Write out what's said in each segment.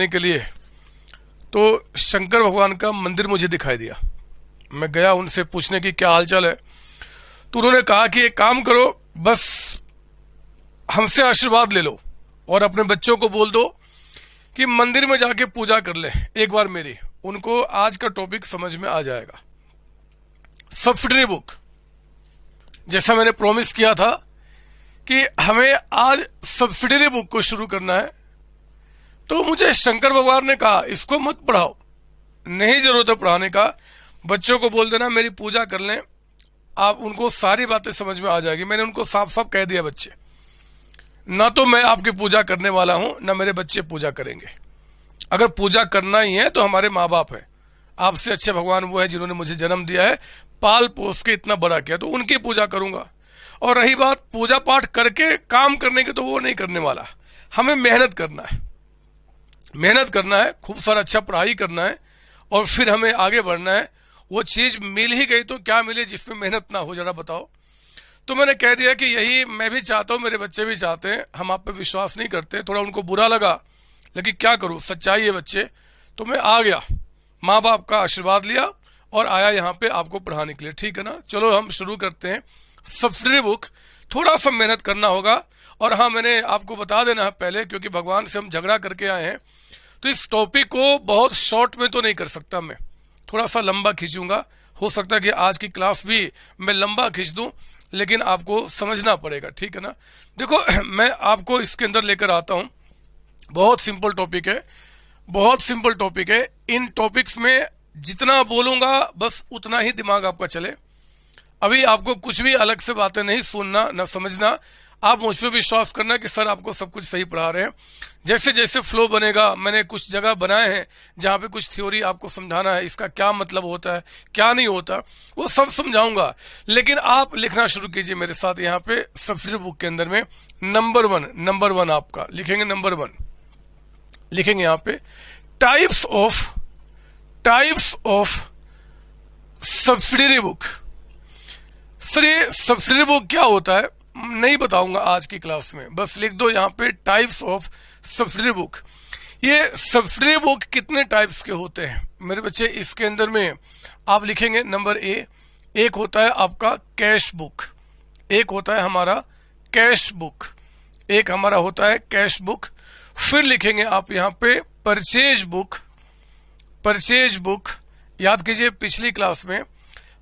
के लिए तो शंकर भगवान का मंदिर मुझे दिखाई दिया। मैं गया उनसे पूछने की क्या हालचाल है। तो उन्होंने कहा कि एक काम करो, बस हमसे आशीर्वाद ले लो और अपने बच्चों को बोल दो कि मंदिर में जाके पूजा कर ले, एक बार मेरी। उनको आज का टॉपिक समझ में आ जाएगा। सब्सिडरी बुक जैसा मैंने प्रॉमिस किया था कि हमें आज सब्सिडरी बुक को शुरू करना है तो मुझे शंकर भगवान ने कहा, इसको मत पढ़ाओ। नहीं ज़रूरत है पढ़ाने का। बच्चों को बोल देना, मेरी पूजा कर लें। आप उनको सारी बातें समझ में आ जाएगी। मैंने उनको साफ़ साफ़ कह दिया, बच्चे। ना तो मैं आपकी पूजा करने वाला हूँ, ना मेरे बच्चे पूजा करेंगे। अगर पूजा करना ही है तो हमारे माँ बाप है। आपसे अच्छे भगवान वो है जिन्होंने मुझे जन्म दिया है। पाल पोस के इतना बड़ा किया तो उनकी पूजा करूँगा। और रही बात, पूजा पाठ करके काम करने की तो वो नहीं करने वाला। हमें मेहनत करना है। मेहनत करना है, खूब सारा अच्छा पढ़ाई करना है, और फिर हमें आगे बढ़ना है। वो चीज़ मिल ही गई तो क्या मिले जिसमें मेहनत ना हो, जरा बताओ। तो मैंने कह दिया कि यही मैं भी चाहता हूँ, मेरे बच्चे भी चाहते हैं। हम आप पे विश्वास नहीं करते। थोड़ा उनको बुरा लगा, लेकिन क्या करूँ? सच्चाई है बच्चे। तो मैं आ गया। माँ बाप का आशीर्वाद लिया और आया यहाँ पे आपको पढ़ाने के लिए। ठीक है ना? चलो हम शुरू करते हैं। Subsidy book. थोड़ा सा मेहनत करना होगा। और हाँ मैंने आपको बता देना है पहले, क्योंकि भगवान से हम झगड़ा करके आए हैं। तो इस टॉपिक को बहुत शॉर्ट में तो नहीं कर सकता मैं। थोड़ा सा लंबा खींचूँगा। हो सकता है कि आज की क्लास भी मैं लंबा खींच दूँ। लेकिन आपको समझना पड़ेगा, ठीक है ना? देखो, मैं आपको इसके अंदर लेकर आता हूँ। बहुत सिंपल टॉपिक है, बहुत सिंपल टॉपिक है। इन टॉपिक्स में जितना बोलूँगा, बस उतना ही दिमाग आपका चले। अभी आपको कुछ भी अलग से बातें नहीं सुनना, न समझना। आप मुझ पर विश्वास करना कि सर आपको सब कुछ सही पढ़ा रहे हैं। जैसे जैसे फ्लो बनेगा, मैंने कुछ जगह बनाए हैं जहाँ पे कुछ थ्योरी आपको समझाना है, इसका क्या मतलब होता है, क्या नहीं होता, वो सब समझाऊँगा। लेकिन आप लिखना शुरू कीजिए मेरे साथ यहाँ पे सब्सिडी बुक के अंदर में। नंबर वन नंबर वन आपका। लिखेंगे नंबर वन लिखेंगे यहाँ पे types of types of subsidiary book sir, ये सब्सिडरी बुक क्या होता है? नहीं बताऊँगा आज की क्लास में। बस लिख दो यहाँ पे टाइप्स ऑफ़ सब्सिडी बुक ये सब्सिडी बुक कितने टाइप्स के होते हैं? मेरे बच्चे, इसके अंदर में आप लिखेंगे नंबर ए एक होता है आपका कैश बुक एक होता है हमारा कैश बुक एक हमारा होता है कैश बुक फिर लिखेंगे आप यहाँ पे परचेज बुक परचेज बुक याद कीजिए, पिछली क्लास में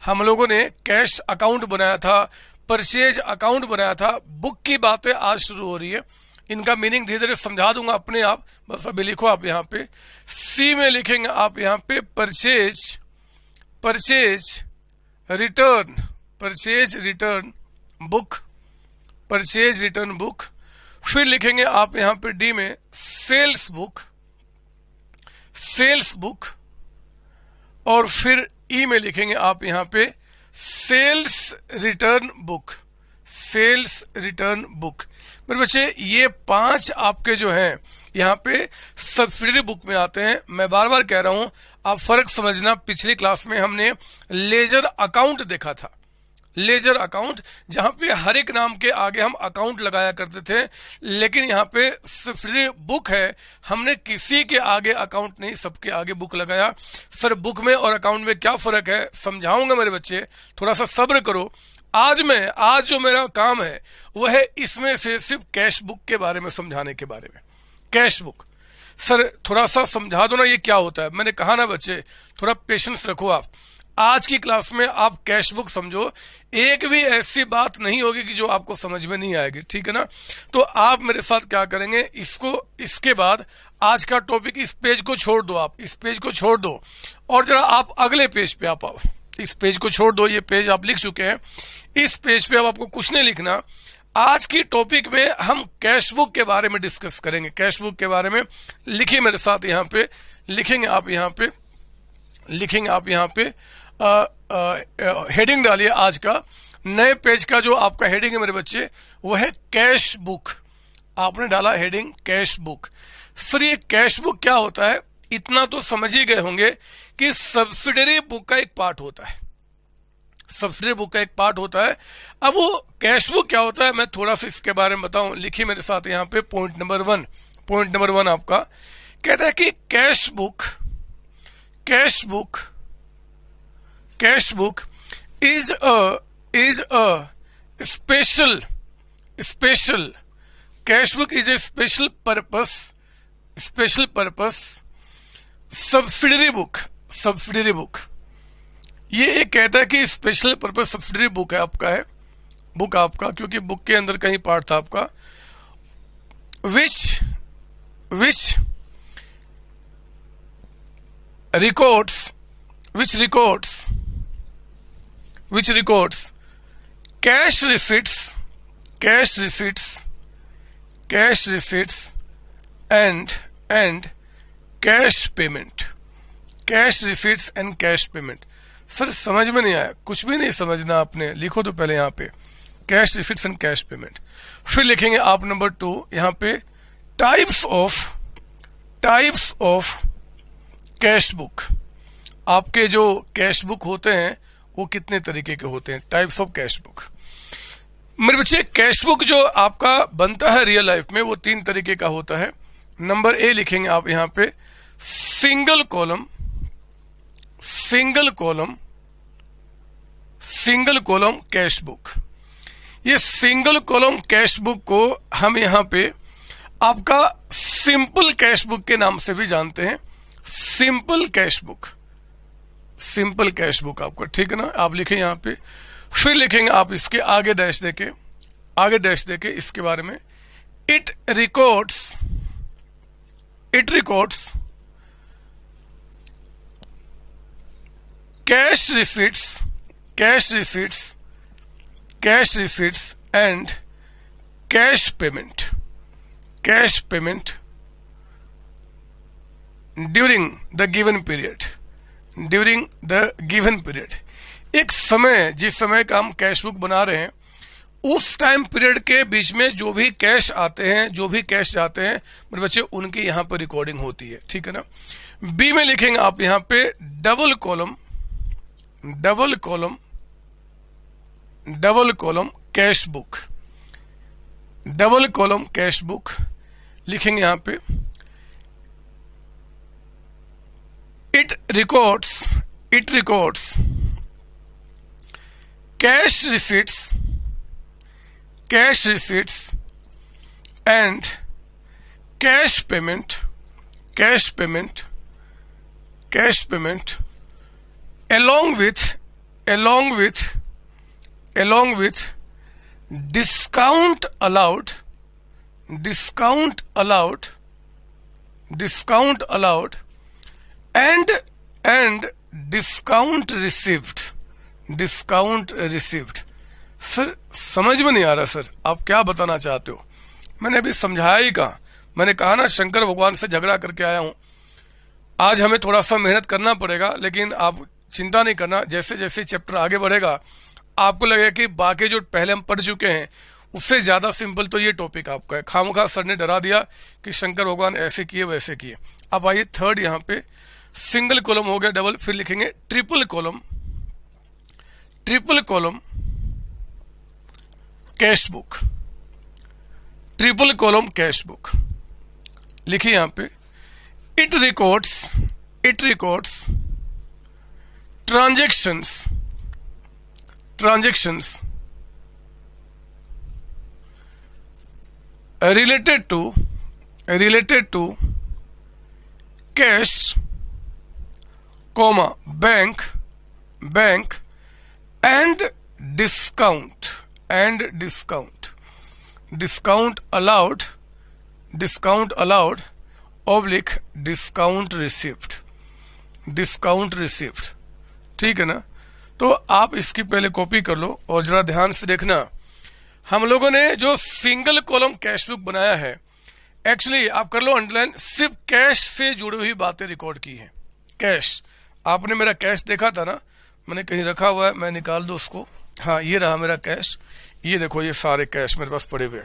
हम लोगों ने कैश अकाउंट बनाया था। परचेज अकाउंट बनाया था। बुक की बातें आज शुरू हो रही है। इनका मीनिंग धीरे धीरे समझा दूँगा अपने आप। बस अभी लिखो आप यहाँ पे। सी में लिखेंगे आप यहाँ पे purchase purchase return purchase return book purchase return book. फिर लिखेंगे आप यहाँ पे डी में, सेल्स बुक सेल्स बुक। और फिर ई e में लिखेंगे आप यहाँ पे sales return book, sales return book. मेरे बच्चे, ये पाँच आपके जो हैं, यहाँ पे सब्सिडी बुक में आते हैं। मैं बार बार कह रहा हूँ, आप फ़र्क समझना, पिछली क्लास में हमने लेजर अकाउंट देखा था। लेजर अकाउंट, जहाँ पे हर एक नाम के आगे हम अकाउंट लगाया करते थे, लेकिन यहाँ पे फ्री बुक है। हमने किसी के आगे अकाउंट नहीं, सबके आगे बुक लगाया। सर बुक में और अकाउंट में क्या फ़र्क है? समझाऊँगा मेरे बच्चे, थोड़ा सा सब्र करो। आज मैं, आज जो मेरा काम है, वह है इसमें से सिर्फ़ कैश बुक के बारे में समझाने के बारे में। कैश बुक सर, थोड़ा सा समझा दो ना ये क्या होता है। मैंने कहा ना बच्चे, थोड़ा पेशेंस रखो आप। आज की क्लास में आप कैश बुक समझो, एक भी ऐसी बात नहीं होगी कि जो आपको समझ में नहीं आएगी, ठीक है ना? तो आप मेरे साथ क्या करेंगे, इसको, इसके बाद आज का टॉपिक इस पेज को छोड़ दो आप, इस पेज को छोड़ दो। और जरा आप अगले पेज पे आप आओ। इस पेज को छोड़ दो, ये पेज आप लिख चुके हैं। इस पेज पे अब आपको कुछ नहीं लिखना। आज की टॉपिक में हम कैश बुक के बारे में डिस्कस करेंगे। कैश बुक के बारे में लिखिए मेरे साथ यहाँ पे, लिखेंगे आप यहाँ पे, लिखेंगे आप यहाँ पे। हेडिंग डालिए आज का। नए पेज का जो आपका हेडिंग है मेरे बच्चे, वो है कैश बुक आपने डाला हेडिंग कैश बुक सर ये कैश बुक क्या होता है? इतना तो समझ ही गए होंगे कि सब्सिडरी बुक का एक पार्ट होता है। सब्सिडरी बुक का एक पार्ट होता है। अब वो कैश बुक क्या होता है? मैं थोड़ा सा इसके बारे में बताऊँ। लिखिए मेरे साथ यहाँ पे point number one point number one आपका। कहता है कि cash book cash book cash book is a is a special special cash book is a special purpose special purpose subsidiary book subsidiary book ये एक कहता है कि स्पेशल पर्पज सब्सिडरी बुक है आपका है बुक आपका, क्योंकि बुक के अंदर कहीं पार्ट था आपका। Which which records which records which records cash receipts cash receipts cash receipts and and cash payment cash receipts and cash payment sir समझ में नहीं आया। कुछ भी नहीं समझना आपने। लिखो तो पहले यहाँ पे। Cash receipts and cash payment फिर लिखेंगे आप नंबर टू यहाँ पे types of types of cash book आपके जो कैश बुक होते हैं वो कितने तरीके के होते हैं? टाइप्स ऑफ़ कैश बुक मेरे बच्चे कैश बुक जो आपका बनता है रियल लाइफ में, वो तीन तरीके का होता है। नंबर ए लिखेंगे आप यहाँ पे। Single column single column single column cash book ये सिंगल कॉलम कैश बुक को हम यहाँ पे आपका सिंपल कैश बुक के नाम से भी जानते हैं। Simple cash book simple cash book आपका, ठीक है ना? आप लिखे यहाँ पे, फिर लिखेंगे आप इसके आगे डैश देके, आगे डैश देके इसके बारे में it records it records cash receipts cash receipts cash receipts and cash payment cash payment during the given period during the given period एक समय, जिस समय का हम कैश बुक बना रहे हैं, उस टाइम पीरियड के बीच में जो भी कैश आते हैं, जो भी कैश जाते हैं, मेरे बच्चे, उनकी यहाँ पर रिकॉर्डिंग होती है, ठीक है ना? बी में लिखेंगे आप यहाँ पे double column double column double column cash book double column cash book लिखेंगे यहाँ पे। it records it records. Cash receipts cash receipts and cash payment cash payment cash payment along with along with along with discount allowed discount allowed discount allowed and and discount received. Discount received. Sir समझ में नहीं आ रहा sir, आप क्या बताना चाहते हो? मैंने अभी समझाया ही कहा। मैंने कहा ना, शंकर भगवान से झगड़ा करके आया हूँ। आज हमें थोड़ा सा मेहनत करना पड़ेगा, लेकिन आप चिंता नहीं करना जैसे जैसे चैप्टर आगे बढ़ेगा, आपको लगेगा कि बाकी जो पहले हम पढ़ चुके हैं, उससे ज़्यादा सिंपल तो ये टॉपिक आपका है। खामखा सर ने डरा दिया कि शंकर भगवान ऐसे किए, वैसे किए। अब आइए थर्ड यहाँ पे सिंगल कॉलम हो गया, डबल, फिर लिखेंगे triple column triple column, cash book, triple column, cash book. लिखिए यहाँ पे, it records it records, transactions transactions related to related to cash comma bank bank and discount and discount discount allowed discount allowed oblique discount received discount received ठीक है ना तो आप इसकी पहले कॉपी कर लो और जरा ध्यान से देखना हम लोगों ने जो सिंगल कॉलम कैश बुक बनाया है एक्चुअली आप कर लो अंडरलाइन सिर्फ़ कैश से जुड़ी हुई बातें रिकॉर्ड की हैं कैश आपने मेरा कैश देखा था ना? मैंने कहीं रखा हुआ है, मैं निकाल दू उसको। हाँ ये रहा मेरा कैश ये देखो, ये सारे कैश मेरे पास पड़े हुए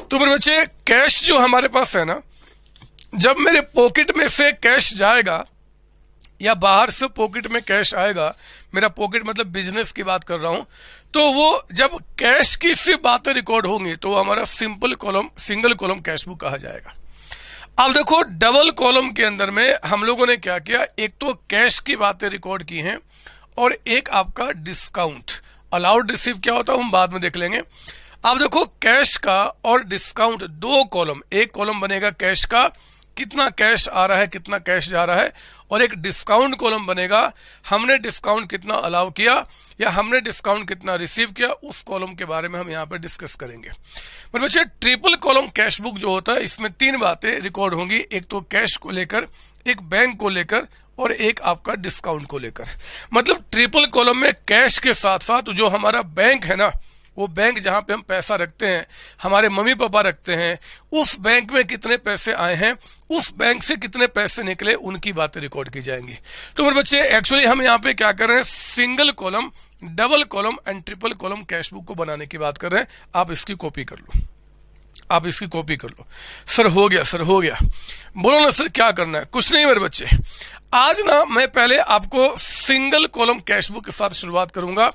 तो मेरे बच्चे कैश जो हमारे पास है ना, जब मेरे पॉकेट में से कैश जाएगा, या बाहर से पॉकेट में कैश आएगा, मेरा पॉकेट मतलब बिज़नेस की बात कर रहा हूँ तो वो जब कैश की सिर्फ़ बातें रिकॉर्ड होंगी तो हमारा simple column single column cash book कहा जाएगा। अब देखो डबल कॉलम के अंदर में हम लोगों ने क्या किया? एक तो कैश की बातें रिकॉर्ड की हैं और एक आपका डिस्काउंट अलाउड रिसीव क्या होता है? हम बाद में देख लेंगे। अब देखो कैश का और डिस्काउंट दो कॉलम एक कॉलम बनेगा कैश का, कितना कैश आ रहा है, कितना कैश जा रहा है, और एक डिस्काउंट कॉलम बनेगा। हमने डिस्काउंट कितना अलाउ किया? या हमने डिस्काउंट कितना रिसीव किया, उस कॉलम के बारे में हम यहाँ पे डिस्कस करेंगे। पर बच्चे ट्रिपल कॉलम कैश बुक जो होता है, इसमें तीन बातें रिकॉर्ड होंगी। एक तो कैश को लेकर, एक बैंक को लेकर और एक आपका डिस्काउंट को लेकर। मतलब ट्रिपल कॉलम में कैश के साथ साथ जो हमारा बैंक है ना, वो बैंक जहाँ पे हम पैसा रखते हैं, हमारे मम्मी पापा रखते हैं, उस बैंक में कितने पैसे आए हैं, उस बैंक से कितने पैसे निकले, उनकी बातें रिकॉर्ड की जाएँगी। तो मेरे बच्चे एक्चुअली हम यहाँ पे क्या कर रहे हैं? Single column double column and triple column cash book को बनाने की बात कर रहे हैं। आप इसकी कॉपी कर लो। आप इसकी कॉपी कर लो। सर, हो गया, सर, हो गया। बोलो ना, सर, क्या करना है? कुछ नहीं मेरे बच्चे। आज ना मैं पहले आपको सिंगल कॉलम कैश बुक के साथ शुरुआत करूँगा,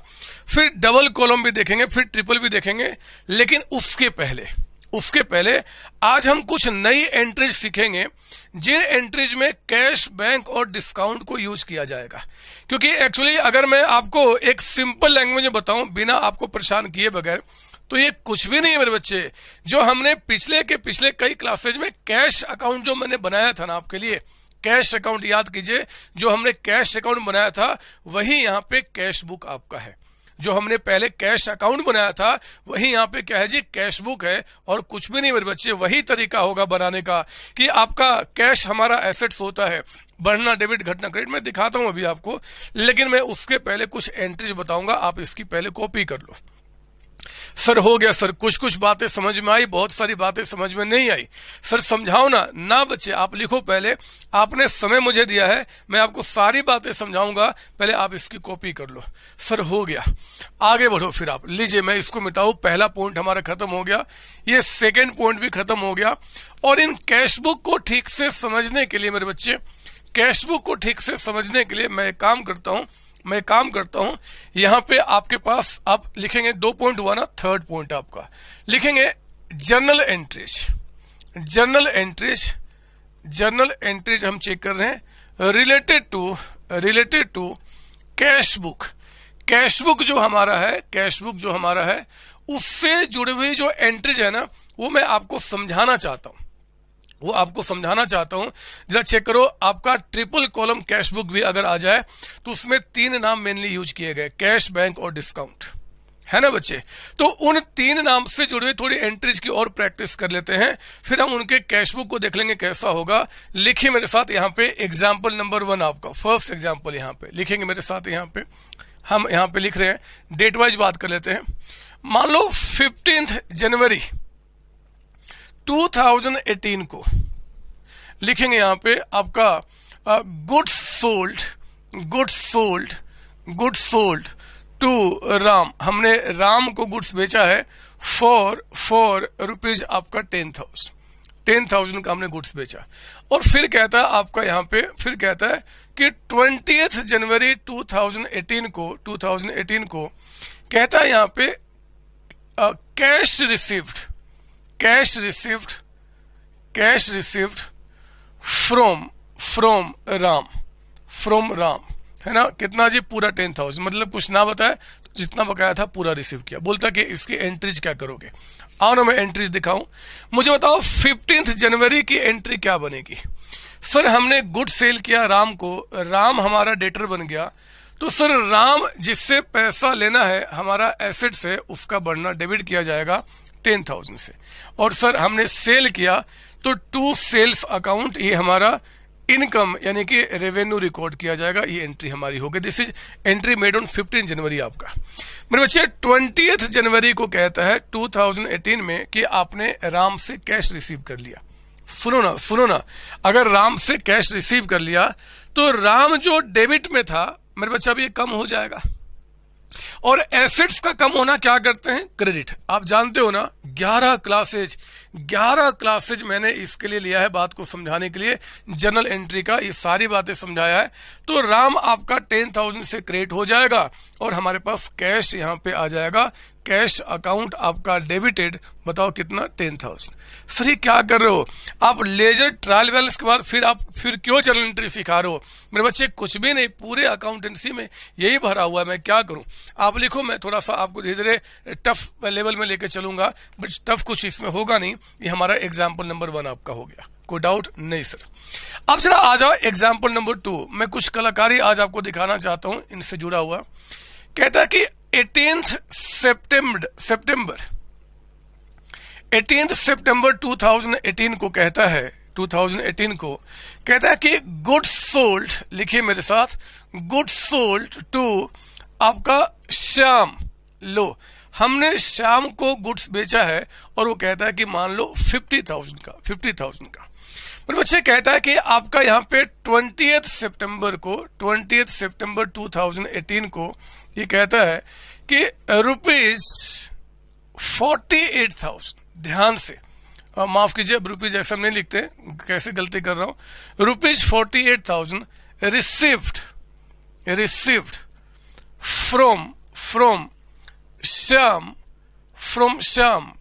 फिर डबल कॉलम भी देखेंगे, फिर ट्रिपल भी देखेंगे, लेकिन उसके पहले उसके पहले आज हम कुछ नई एंट्रीज सीखेंगे, जिन एंट्रीज में कैश बैंक और डिस्काउंट को यूज़ किया जाएगा। क्योंकि एक्चुअली अगर मैं आपको एक सिंपल लैंग्वेज में बताऊँ, बिना आपको परेशान किए बगैर तो ये कुछ भी नहीं है मेरे बच्चे। जो हमने पिछले के पिछले कई क्लासेज में कैश अकाउंट जो मैंने बनाया था ना आपके लिए कैश अकाउंट याद कीजिए, जो हमने कैश अकाउंट बनाया था, वही यहाँ पे कैश बुक आपका है। जो हमने पहले कैश अकाउंट बनाया था, वही यहाँ पे क्या है जी, कैश बुक है और कुछ भी नहीं मेरे बच्चे, वही तरीका होगा बनाने का कि आपका कैश हमारा एसेट्स होता है। बढ़ना डेबिट, घटना क्रेडिट, मैं दिखाता हूँ अभी आपको, लेकिन मैं उसके पहले कुछ एंट्रीज बताऊँगा, आप इसकी पहले कॉपी कर लो। सर हो गया सर कुछ कुछ बातें समझ में आई, बहुत सारी बातें समझ में नहीं आई। सर समझाओ ना ना बच्चे आप लिखो पहले, आपने समय मुझे दिया है, मैं आपको सारी बातें समझाऊँगा, पहले आप इसकी कॉपी कर लो। सर हो गया, आगे बढ़ो फिर आप। लीजिए, मैं इसको मिटाऊ, पहला पॉइंट हमारा खत्म हो गया, ये सेकेंड पॉइंट भी खत्म हो गया। और इन कैश बुक को ठीक से समझने के लिए मेरे बच्चे कैश बुक को ठीक से समझने के लिए मैं काम करता हूँ मैं काम करता हूँ, यहाँ पे आपके पास आप लिखेंगे दो पॉइंट हुआ ना थर्ड पॉइंट आपका। लिखेंगे journal entries journal entries journal entries हम चेक कर रहे हैं। Related to related to cash book cash book जो हमारा है कैश बुक जो हमारा है, उससे जुड़ी हुई जो एंट्रीज है ना, वो मैं आपको समझाना चाहता हूँ। वो आपको समझाना चाहता हूँ। जरा चेक करो, आपका ट्रिपल कॉलम कैश बुक भी अगर आ जाए तो उसमें तीन नाम मेनली यूज़ किए गए कैश बैंक और डिस्काउंट है ना बच्चे? तो उन तीन नाम से जुड़े हुए थोड़ी एंट्रीज की और प्रैक्टिस कर लेते हैं, फिर हम उनके कैश बुक को देख लेंगे कैसा होगा। लिखिए मेरे साथ यहाँ पे एग्ज़ाम्पल नंबर वन आपका फ़र्स्ट एग्ज़ाम्पल यहाँ पे। लिखेंगे मेरे साथ यहाँ पे। हम यहाँ पे लिख रहे हैं डेट वाइज बात कर लेते हैं। मान लो फिफ्टींथ जनवरी 2018 को लिखेंगे यहाँ पे आपका goods sold goods sold goods sold to Ram. हमने राम को गुड्स बेचा है फॉर फॉर रुपीज़ आपका टेन थाउज़ेंड टेन थाउज़ेंड का हमने गुड्स बेचा। और फिर कहता है आपका यहाँ पे, फिर कहता है कि ट्वेंटी जनवरी 2018 को 2018 को कहता है यहाँ पे cash received cash received cash received from from Ram from Ram है ना? कितना जी? पूरा टेन थाउज़ेंड मतलब कुछ ना बताया तो जितना बकाया था पूरा रिसीव किया। बोलता कि इसकी एंट्रीज क्या करोगे? आओ ना मैं एंट्रीज दिखाऊँ। मुझे बताओ फिफ्टींथ जनवरी की एंट्री क्या बनेगी? सर, हमने गुड सेल किया राम को। राम हमारा डेटर बन गया। तो सर, राम जिससे पैसा लेना है, हमारा एसेट से उसका बढ़ना डेबिट किया जाएगा टेन थाउज़ेंड से। और सर हमने सेल किया तो टू सेल्स अकाउंट ये हमारा इनकम यानी कि रेवेन्यू रिकॉर्ड किया जाएगा, ये एंट्री हमारी होगी। This is entry made on 15 January आपका। मेरे बच्चे ट्वेंटी जनवरी को कहता है 2018 में कि आपने राम से कैश रिसीव कर लिया। सुनो ना सुनो ना। अगर राम से कैश रिसीव कर लिया तो राम जो डेबिट में था, मेरे बच्चा, अब ये कम हो जाएगा। और एसेट्स का कम होना क्या करते हैं? क्रेडिट आप जानते हो ना 11 क्लासेज 11 क्लासेज मैंने इसके लिए लिया है बात को समझाने के लिए। जनरल एंट्री का ये सारी बातें समझाया है। तो राम आपका टेन थाउज़ेंड से क्रेडिट हो जाएगा और हमारे पास कैश यहाँ पे आ जाएगा। कैश अकाउंट आपका डेबिटेड, बताओ कितना? Ten thousand. सर ये क्या कर रहे हो? आप लेजर ट्रायल बैलेंस के बाद फिर आप, फिर क्यों जर्नल एंट्री सिखा रहे हो? मेरे बच्चे, कुछ भी नहीं, पूरे अकाउंटेंसी में यही भरा हुआ है, मैं क्या करूँ? आप लिखो, मैं थोड़ा सा आपको धीरे धीरे टफ लेवल में लेकर चलूँगा बट टफ कुछ इसमें होगा नहीं, ये हमारा एग्ज़ाम्पल नंबर वन आपका हो गया। कोई डाउट नहीं सर अब जरा आ जाओ एग्ज़ाम्पल नंबर टू मैं कुछ कलाकारी आज आपको दिखाना चाहता हूँ, इनसे जुड़ा हुआ। कहता है कि एटीन सेप्टेम्बर सेप्टेम्बर एटीन सितंबर 2018 को कहता है 2018 को कहता है कि गुड सोल्ड लिखिए मेरे साथ गुड सोल्ड टू आपका श्याम लो। हमने श्याम को गुड्स बेचा है और वो कहता है कि मान लो फिफ्टी थाउज़ेंड का फिफ्टी थाउज़ेंड का। पर बच्चे, कहता है कि आपका यहाँ पे ट्वेंटी सितंबर को ट्वेंटी सितंबर 2018 को ये कहता है कि रुपीज़ फोर्टी एट थाउज़ेंड ध्यान से। माफ़ कीजिए, अब रुपीज़ ऐसा नहीं लिखते, कैसे गलती कर रहा हूँ। Rupees forty eight thousand received received from from Shyam from Shyam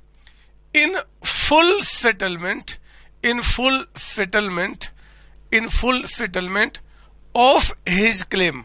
in full settlement in full settlement in full settlement of his claim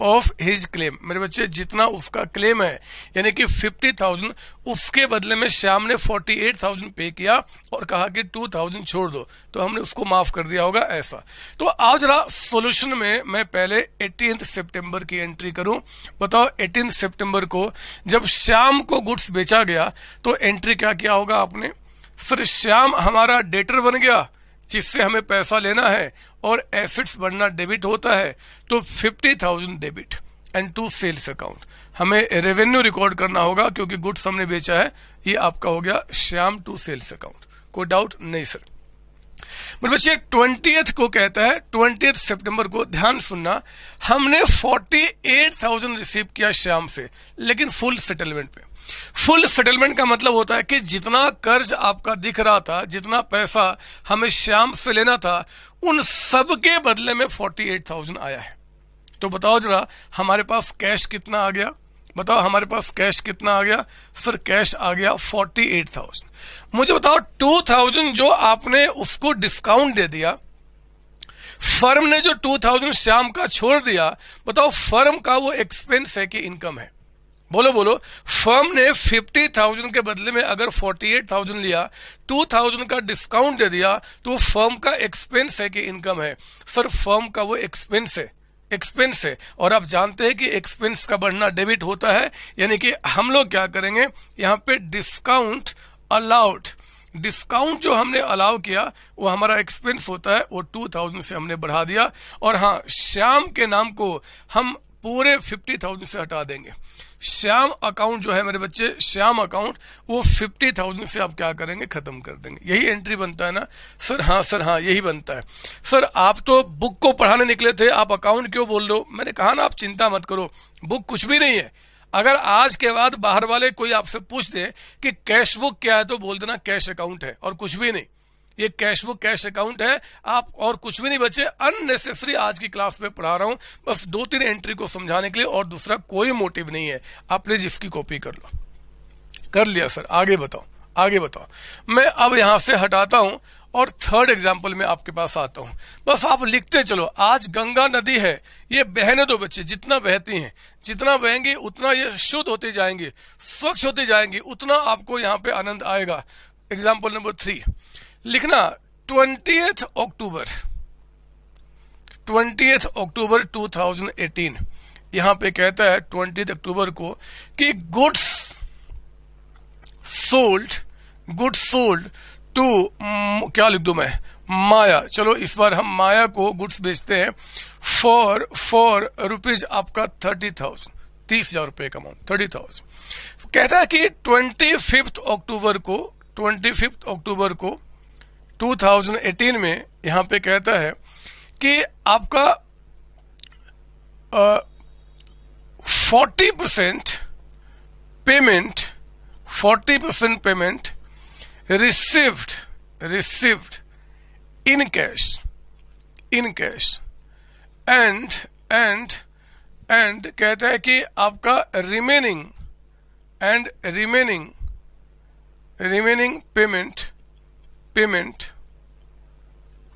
of his claim मेरे बच्चे, जितना उसका क्लेम है, यानी कि फिफ्टी थाउज़ेंड उसके बदले में श्याम ने फोर्टी एट थाउज़ेंड पे किया और कहा कि टू थाउज़ेंड छोड़ दो। तो हमने उसको माफ़ कर दिया होगा ऐसा। तो आज रहा सोल्यूशन में मैं पहले एटीन सितंबर की एंट्री करूँ। बताओ एटीन सितंबर को जब श्याम को गुड्स बेचा गया तो एंट्री क्या किया होगा आपने? सर श्याम हमारा डेटर बन गया। जिससे हमें पैसा लेना है और एसेट्स बढ़ना डेबिट होता है तो fifty thousand debit and to sales account हमें रेवेन्यू रिकॉर्ड करना होगा क्योंकि गुड्स हमने बेचा है। ये आपका हो गया श्याम टू सेल्स अकाउंट कोई डाउट नहीं सर बट बच्चे ट्वेंटी को कहता है ट्वेंटी सितंबर को ध्यान सुनना। हमने फोर्टी एट थाउज़ेंड रिसीव किया श्याम से, लेकिन फुल सेटलमेंट पे। फुल सेटलमेंट का मतलब होता है कि जितना कर्ज आपका दिख रहा था, जितना पैसा हमें श्याम से लेना था, उन सब के बदले में फोर्टी एट थाउज़ेंड आया है। तो बताओ जरा, हमारे पास कैश कितना आ गया? बताओ, हमारे पास कैश कितना आ गया? सर कैश आ गया फोर्टी एट थाउज़ेंड मुझे बताओ टू थाउज़ेंड जो आपने उसको डिस्काउंट दे दिया, फर्म ने जो टू थाउज़ेंड श्याम का छोड़ दिया, बताओ, फर्म का वो एक्सपेंस है कि इनकम है? बोलो बोलो। फर्म ने फिफ्टी थाउज़ेंड के बदले में अगर फोर्टी एट थाउज़ेंड लिया, टू थाउज़ेंड का डिस्काउंट दे दिया तो फर्म का एक्सपेंस है कि इनकम है। सर, फर्म का वो एक्सपेंस है एक्सपेंस है। और आप जानते हैं कि एक्सपेंस का बढ़ना डेबिट होता है, यानी कि हम लोग क्या करेंगे, यहाँ पे डिस्काउंट अलाउड डिस्काउंट जो हमने अलाउ किया, वो हमारा एक्सपेंस होता है, वो टू थाउज़ेंड से हमने बढ़ा दिया। और हाँ श्याम के नाम को हम पूरे फिफ्टी थाउज़ेंड से हटा देंगे। श्याम अकाउंट जो है मेरे बच्चे, श्याम अकाउंट, वो फिफ्टी थाउज़ेंड से आप क्या करेंगे? खत्म कर देंगे। यही एंट्री बनता है ना? सर हाँ सर हाँ यही बनता है। सर, आप तो बुक को पढ़ाने निकले थे, आप अकाउंट क्यों बोल रहे हो? मैंने कहा ना, आप चिंता मत करो। बुक कुछ भी नहीं है। अगर आज के बाद बाहर वाले कोई आपसे पूछ दे कि कैश बुक क्या है तो बोल देना कैश अकाउंट है, और कुछ भी नहीं। ये कैश बुक कैश अकाउंट है। आप और कुछ भी नहीं बचे। अननेसेसरी आज की क्लास में पढ़ा रहा हूँ। बस दो तीन एंट्री को समझाने के लिए और दूसरा कोई मोटिव नहीं है। आप प्लीज़ इसकी कॉपी कर लो। कर लिया सर आगे बताओ। आगे बताओ। मैं अब यहाँ से हटाता हूँ और थर्ड एग्ज़ाम्पल में आपके पास आता हूँ। बस आप लिखते चलो। आज गंगा नदी है। ये बहने दो बच्चे। जितना बहती हैं, जितना बहेंगी, उतना ये शुद्ध होते जाएँगे। स्वच्छ होते जाएँगे। उतना आपको यहाँ पे आनंद आएगा। एग्ज़ाम्पल नंबर थ्री लिखना ट्वेंटी अक्टूबर। ट्वेंटी अक्टूबर 2018 यहाँ पे कहता है ट्वेंटी अक्टूबर को कि goods sold goods sold to क्या लिख दू मैं? माया। चलो, इस बार हम माया को गुड्स बेचते हैं। फॉर फॉर रुपीज़ आपका थर्टी थाउज़ेंड, तीस हज़ार रुपए का अमाउंट थर्टी थाउज़ेंड। कहता है कि ट्वेंटी फिफ्थ अक्टूबर को, ट्वेंटी फिफ्थ अक्टूबर को 2018 में यहाँ पे कहता है कि आपका 40 percent payment 40 percent payment received received in cash in cash and and and कहता है कि आपका remaining and remaining remaining payment payment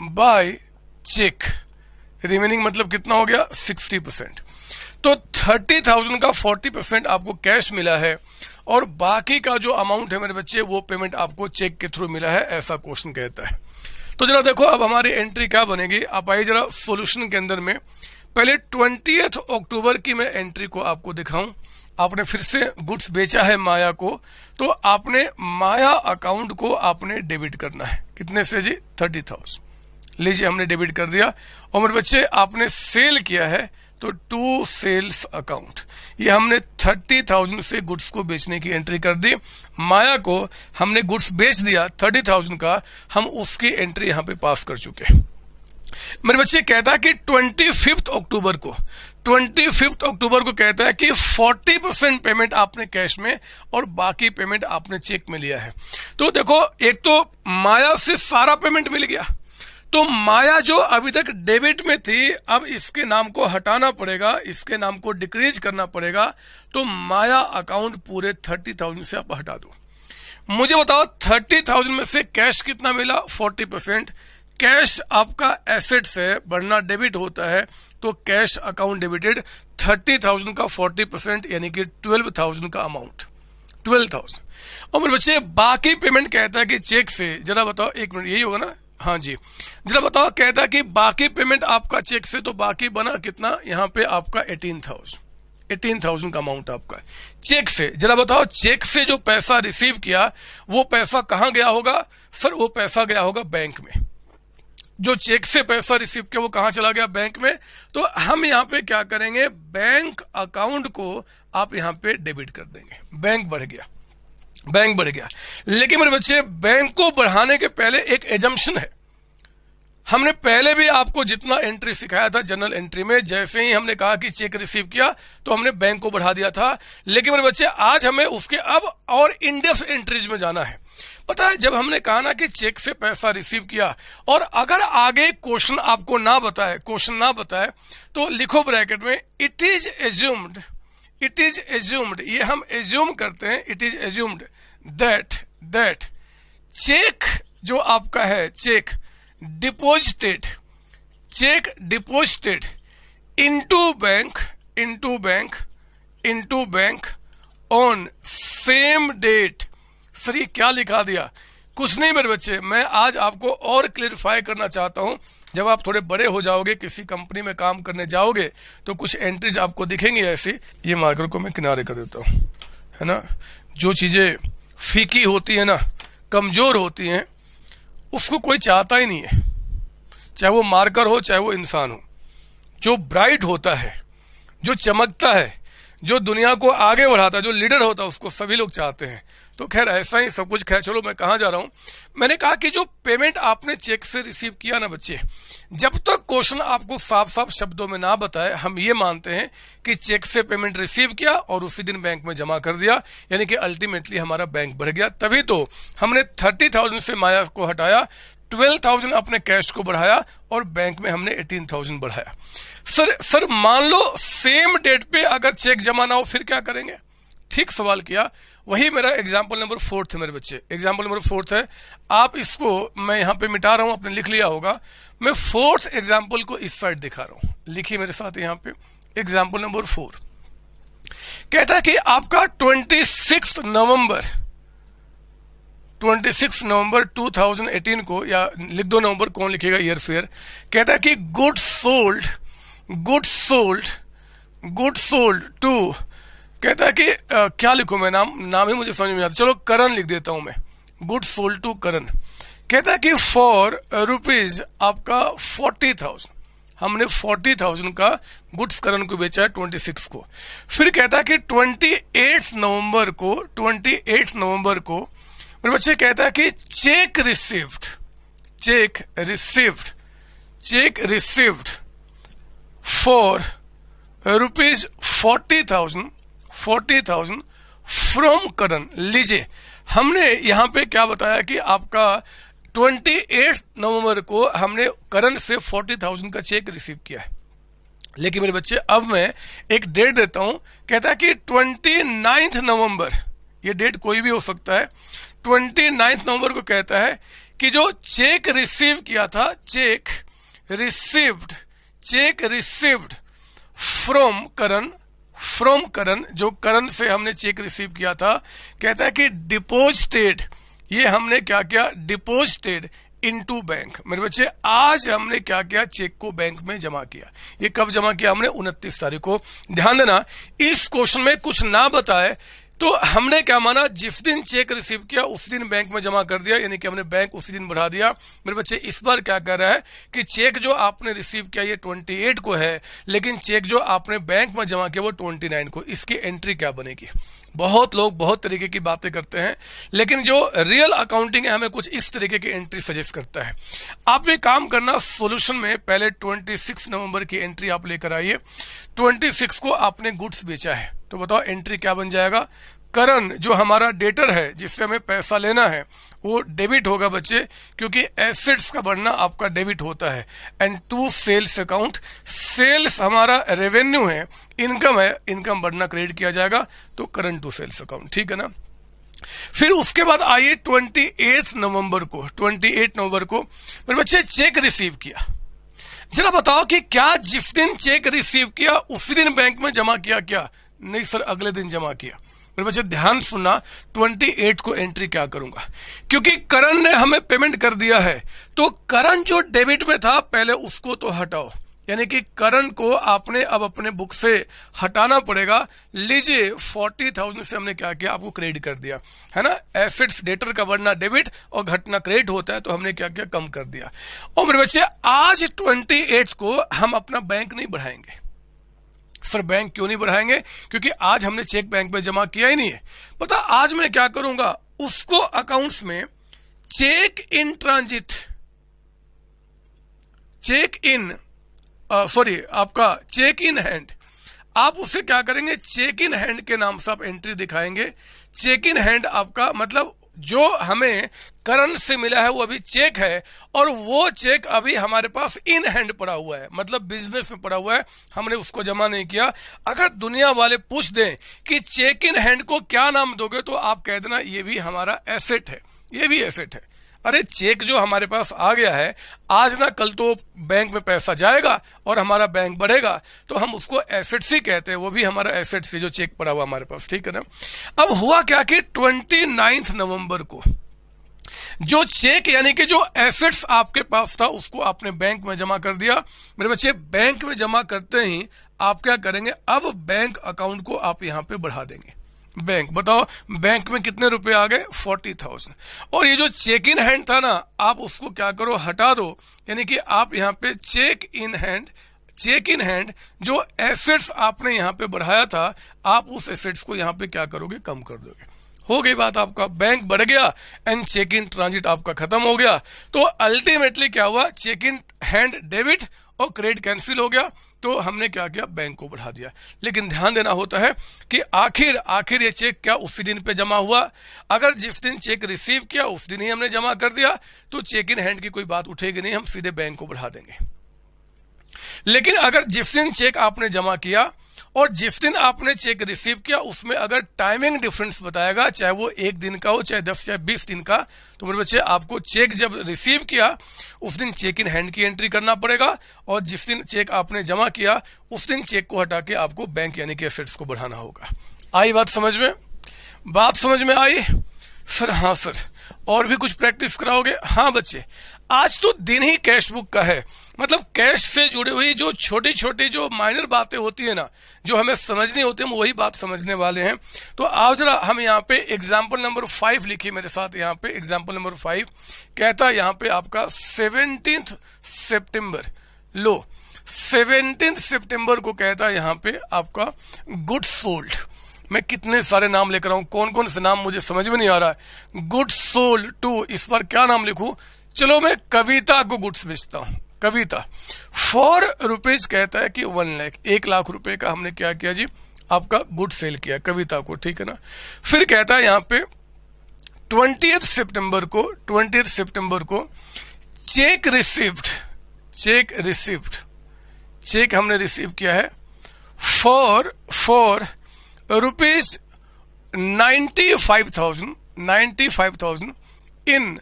by cheque remaining मतलब कितना हो गया? सिक्सटी परसेंट तो थर्टी थाउज़ेंड का फोर्टी परसेंट आपको कैश मिला है और बाकी का जो अमाउंट है मेरे बच्चे, वो पेमेंट आपको चेक के थ्रू मिला है, ऐसा क्वेश्चन कहता है। तो जरा देखो अब हमारी एंट्री क्या बनेगी? आप आइए जरा सॉल्यूशन के अंदर में। पहले ट्वेंटी अक्टूबर की मैं एंट्री को आपको दिखाऊँ। आपने फिर से गुड्स बेचा है माया को तो आपने माया अकाउंट को आपने डेबिट करना है। कितने से जी? Thirty thousand. लीजिए, हमने डेबिट कर दिया। और मेरे बच्चे, आपने सेल किया है तो टू सेल्स अकाउंट। ये हमने थर्टी थाउज़ेंड से गुड्स को बेचने की एंट्री कर दी। माया को हमने गुड्स बेच दिया थर्टी थाउज़ेंड का। हम उसकी एंट्री यहाँ पे पास कर चुके मेरे बच्चे, कहता है कि ट्वेंटी फिफ्थ अक्टूबर को ट्वेंटी फिफ्थ अक्टूबर को कहता है कि फोर्टी परसेंट पेमेंट आपने कैश में और बाकी पेमेंट आपने चेक में लिया है। तो देखो, एक तो माया से सारा पेमेंट मिल गया। तो माया जो अभी तक डेबिट में थी, अब इसके नाम को हटाना पड़ेगा, इसके नाम को डिक्रीज करना पड़ेगा तो माया अकाउंट पूरे थर्टी थाउज़ेंड से आप हटा दो। मुझे बताओ, थर्टी थाउज़ेंड में से कैश कितना मिला? Forty percent. कैश आपका एसेट से बढ़ना डेबिट होता है तो cash account debited thirty thousand का फोर्टी परसेंट, यानी कि ट्वेल्व थाउज़ेंड का अमाउंट। Twelve thousand. और मेरे बच्चे, बाकी पेमेंट कहता है कि चेक से, जरा बताओ, एक मिनट, यही होगा ना? हाँ जी। जरा बताओ, कहता है कि बाकी पेमेंट आपका चेक से तो बाकी बना कितना? यहाँ पे आपका एटीन थाउज़ेंड। एटीन थाउज़ेंड का अमाउंट आपका चेक से, जरा बताओ, चेक से जो पैसा रिसीव किया, वो पैसा कहाँ गया होगा? सर, वो पैसा गया होगा बैंक में। जो चेक से पैसा रिसीव किया, वो कहाँ चला गया? बैंक में। तो हम यहाँ पे क्या करेंगे? बैंक अकाउंट को आप यहाँ पे डेबिट कर देंगे। बैंक बढ़ गया। बैंक बढ़ गया। लेकिन मेरे बच्चे, बैंक को बढ़ाने के पहले एक एजम्पन है। हमने पहले भी आपको जितना एंट्री सिखाया था जनरल एंट्री में, जैसे ही हमने कहा कि चेक रिसीव किया तो हमने बैंक को बढ़ा दिया था। लेकिन मेरे बच्चे, आज हमें उसके, अब और इंडेप्थ एंट्रीज में जाना है। पता है, जब हमने कहा ना कि चेक से पैसा रिसीव किया, और अगर आगे क्वेश्चन आपको ना बताए, क्वेश्चन ना बताए तो लिखो ब्रैकेट में it is assumed it is assumed ये हम एज्यूम करते हैं it is assumed that that cheque जो आपका है cheque deposited cheque deposited into bank into bank into bank on same date sir ये क्या लिखा दिया? कुछ नहीं मेरे बच्चे, मैं आज आपको और क्लियरिफाई करना चाहता हूँ। जब आप थोड़े बड़े हो जाओगे, किसी कंपनी में काम करने जाओगे तो कुछ एंट्रीज आपको दिखेंगी ऐसी। ये मार्कर को मैं किनारे कर देता हूँ, है ना? जो चीज़ें फीकी होती है ना, कमज़ोर होती हैं, उसको कोई चाहता ही नहीं है। चाहे वो मार्कर हो, चाहे वो इंसान हो। जो ब्राइट होता है, जो चमकता है, जो दुनिया को आगे बढ़ाता है, जो लीडर होता है, उसको सभी लोग चाहते हैं। तो खैर, ऐसा ही सब कुछ। खैर, चलो मैं कहा जा रहा हूँ? मैंने कहा कि जो पेमेंट आपने चेक से रिसीव किया ना बच्चे, जब तक तो क्वेश्चन आपको साफ़ साफ़ शब्दों में ना बताए, हम ये मानते हैं कि चेक से पेमेंट रिसीव किया और उसी दिन बैंक में जमा कर दिया, यानी कि अल्टीमेटली हमारा बैंक बढ़ गया। तभी तो हमने थर्टी थाउज़ेंड से माया को हटाया ट्वेल्व थाउज़ेंड अपने कैश को बढ़ाया और बैंक में हमने एटीन थाउज़ेंड बढ़ाया। सर सर, मान लो सेम डेट पे अगर चेक जमा ना हो, फिर क्या करेंगे? ठीक सवाल किया। वही मेरा एग्ज़ाम्पल नंबर फोर्थ है मेरे बच्चे। एग्ज़ाम्पल नंबर फोर्थ है आप इसको मैं यहाँ पे मिटा रहा हूँ, आपने लिख लिया होगा। मैं फोर्थ एग्ज़ाम्पल को इस साइड दिखा रहा हूँ। लिखिए मेरे साथ यहाँ पे। एग्ज़ाम्पल नंबर फोर कहता है कि आपका ट्वेंटी सिक्स नवंबर 26 नवंबर 2018 को, या लिख दो नवंबर, कौन लिखेगा ईयर फेयर कहता है कि good sold good sold good sold to कहता है कि आ, क्या लिखू मैं? नाम नाम ही मुझे समझ में आता। चलो करण लिख देता हूँ मैं। Good sold to Karan. कहता है कि फॉर रुपीज़ आपका फोर्टी थाउज़ेंड हमने फोर्टी थाउज़ेंड का गुड्स करण को बेचा है ट्वेंटी सिक्स को। फिर कहता है कि ट्वेंटी एट नवंबर को ट्वेंटी एट नवंबर को मेरे बच्चे कहता है कि cheque received cheque received cheque received for rupees forty thousand forty thousand from Karan. लीजिए हमने यहाँ पे क्या बताया कि आपका 28 नवंबर को हमने करण से 40,000 का चेक रिसीव किया है। लेकिन मेरे बच्चे अब मैं एक डेट देता हूँ। कहता है कि ट्वेंटी नाइन्थ नवंबर ये डेट कोई भी हो सकता है ट्वेंटी नाइन्थ नवंबर को कहता है कि जो चेक रिसीव किया था cheque received cheque received from Karan from Karan जो करण से हमने चेक रिसीव किया था, कहता है कि डिपोजिटेड ये हमने क्या किया? डिपोजिटेड इन टू बैंक मेरे बच्चे, आज हमने क्या किया? चेक को बैंक में जमा किया। ये कब जमा किया हमने? उनतीस तारीख को। ध्यान देना, इस क्वेश्चन में कुछ ना बताए तो हमने क्या माना, जिस दिन चेक रिसीव किया, उस दिन बैंक में जमा कर दिया, यानी कि हमने बैंक उसी दिन बढ़ा दिया। मेरे बच्चे, इस बार क्या कर रहा है कि चेक जो आपने रिसीव किया, ये 28 को है, लेकिन चेक जो आपने बैंक में जमा किया, वो 29 को। इसकी एंट्री क्या बनेगी? बहुत लोग बहुत तरीके की बातें करते हैं, लेकिन जो रियल अकाउंटिंग है, हमें कुछ इस तरीके की एंट्री सजेस्ट करता है। आप ये काम करना सॉल्यूशन में पहले 26 नवंबर की एंट्री आप लेकर आइए। 26 को आपने गुड्स बेचा है। तो बताओ एंट्री क्या बन जाएगा? करण जो हमारा डेटर है, जिससे हमें पैसा लेना है, वो डेबिट होगा बच्चे, क्योंकि एसेट्स का बढ़ना आपका डेबिट होता है। And to sales account sales हमारा रेवेन्यू है इनकम है इनकम बढ़ना क्रेडिट किया जाएगा तो करंट टू सेल्स अकाउंट ठीक है ना? फिर उसके बाद आइए ट्वेंटी एथ नवंबर को ट्वेंटी एट नवंबर को, मेरे बच्चे चेक रिसीव किया। जरा बताओ कि क्या जिस दिन चेक रिसीव किया, उसी दिन बैंक में जमा किया क्या? नहीं सर, अगले दिन जमा किया। मेरे बच्चे, ध्यान सुनना 28 को एंट्री क्या करूँगा? क्योंकि करण ने हमें पेमेंट कर दिया है। तो करण जो डेबिट में था, पहले उसको तो हटाओ। यानी कि करण को आपने अब अपने बुक से हटाना पड़ेगा। लीजिए फोर्टी थाउज़ेंड से हमने क्या किया? आपको क्रेडिट कर दिया। है ना? एसेट्स डेटर का बढ़ना डेबिट और घटना क्रेडिट होता है तो हमने क्या किया? कम कर दिया। और मेरे बच्चे, आज ट्वेंटी को हम अपना बैंक नहीं बढ़ाएँगे। सर बैंक क्यों नहीं बढ़ाएँगे? क्योंकि आज हमने चेक बैंक में जमा किया ही नहीं है। पता, आज मैं क्या करूँगा? उसको अकाउंट्स में cheque in transit, cheque in sorry आपका चेक इन हैंड, आप उसे क्या करेंगे? चेक इन हैंड के नाम से आप एंट्री दिखाएँगे। चेक इन हैंड आपका मतलब जो हमें करंट से मिला है, वो अभी चेक है, और वो चेक अभी हमारे पास इन हैंड पड़ा हुआ है। मतलब बिज़नेस में पड़ा हुआ है। हमने उसको जमा नहीं किया। अगर दुनिया वाले पूछ दें कि चेक इन हैंड को क्या नाम दोगे तो आप कह देना, ये भी हमारा एसेट है। ये भी एसेट है। अरे चेक जो हमारे पास आ गया है, आज ना कल तो बैंक में पैसा जाएगा और हमारा बैंक बढ़ेगा तो हम उसको एसेट्स ही कहते हैं, वो भी हमारा एसेट से जो चेक पड़ा हुआ हमारे पास, ठीक है ना? अब हुआ क्या कि ट्वेंटी नाइन्थ नवंबर को जो चेक यानी कि जो एसेट्स आपके पास था, उसको आपने बैंक में जमा कर दिया। मेरे बच्चे, बैंक में जमा करते ही आप क्या करेंगे, अब बैंक अकाउंट को आप यहाँ पे बढ़ा देंगे। बैंक। बताओ, बैंक में कितने रुपए आ गए? Forty thousand. और ये जो चेक इन हैंड था ना, आप उसको क्या करो, हटा दो। यानी कि आप यहाँ पे cheque in hand cheque in hand जो एसेट्स आपने यहाँ पे बढ़ाया था, आप उस एसेट्स को यहाँ पे क्या करोगे? कम कर दोगे। हो गई बात आपका। बैंक बढ़ गया एंड चेक इन ट्रांजिट आपका खत्म हो गया। तो अल्टीमेटली क्या हुआ? चेक इन हैंड डेबिट और क्रेडिट कैंसिल हो गया। तो हमने क्या किया? बैंक को बढ़ा दिया। लेकिन ध्यान देना होता है कि आखिर आखिर ये चेक क्या उसी दिन पे जमा हुआ? अगर जिस दिन चेक रिसीव किया, उस दिन ही हमने जमा कर दिया तो चेक इन हैंड की कोई बात उठेगी नहीं, हम सीधे बैंक को बढ़ा देंगे। लेकिन अगर जिस दिन चेक आपने जमा किया और जिस दिन आपने चेक रिसीव किया, उसमें अगर टाइमिंग डिफरेंस बताएगा, चाहे वो एक दिन का हो, चाहे दस, चाहे बीस दिन का तो मेरे बच्चे, आपको चेक जब रिसीव किया, उस दिन चेक इन हैंड की एंट्री करना पड़ेगा और जिस दिन चेक आपने जमा किया, उस दिन चेक को हटा के आपको बैंक यानी कि एसेट्स को बढ़ाना होगा। आई बात समझ में? बात समझ में आई? सर हाँ सर। और भी कुछ प्रैक्टिस कराओगे? हाँ बच्चे। आज तो दिन ही कैश बुक का है। मतलब कैश से जुड़ी हुई जो छोटी छोटी जो माइनर बातें होती है ना, जो हमें समझनी होती है, हम वही बात समझने वाले हैं। तो आज जरा हम यहाँ पे एग्ज़ाम्पल नंबर फाइव लिखिए मेरे साथ यहाँ पे एग्ज़ाम्पल नंबर फाइव कहता है यहाँ पे आपका सेवनटीन सेप्टेम्बर लो सेवनटीन सेप्टेम्बर को कहता है यहाँ पे आपका गुड सोल्ड मैं कितने सारे नाम लेकर आऊँ कौन कौन से नाम मुझे समझ में नहीं आ रहा है। गुड सोल टू इस पर क्या नाम लिखू? चलो मैं कविता को गुड्स बेचता हूँ। कविता। फोर रुपीज़ कहता है कि वन लैख एक लाख रुपए का हमने क्या किया जी? आपका गुड सेल किया, कविता को, ठीक है ना? फिर कहता है यहाँ पे ट्वेंटी सितंबर को ट्वेंटी सितंबर को cheque received cheque received cheque हमने रिसीव किया है। For for rupees ninety five thousand ninety five thousand in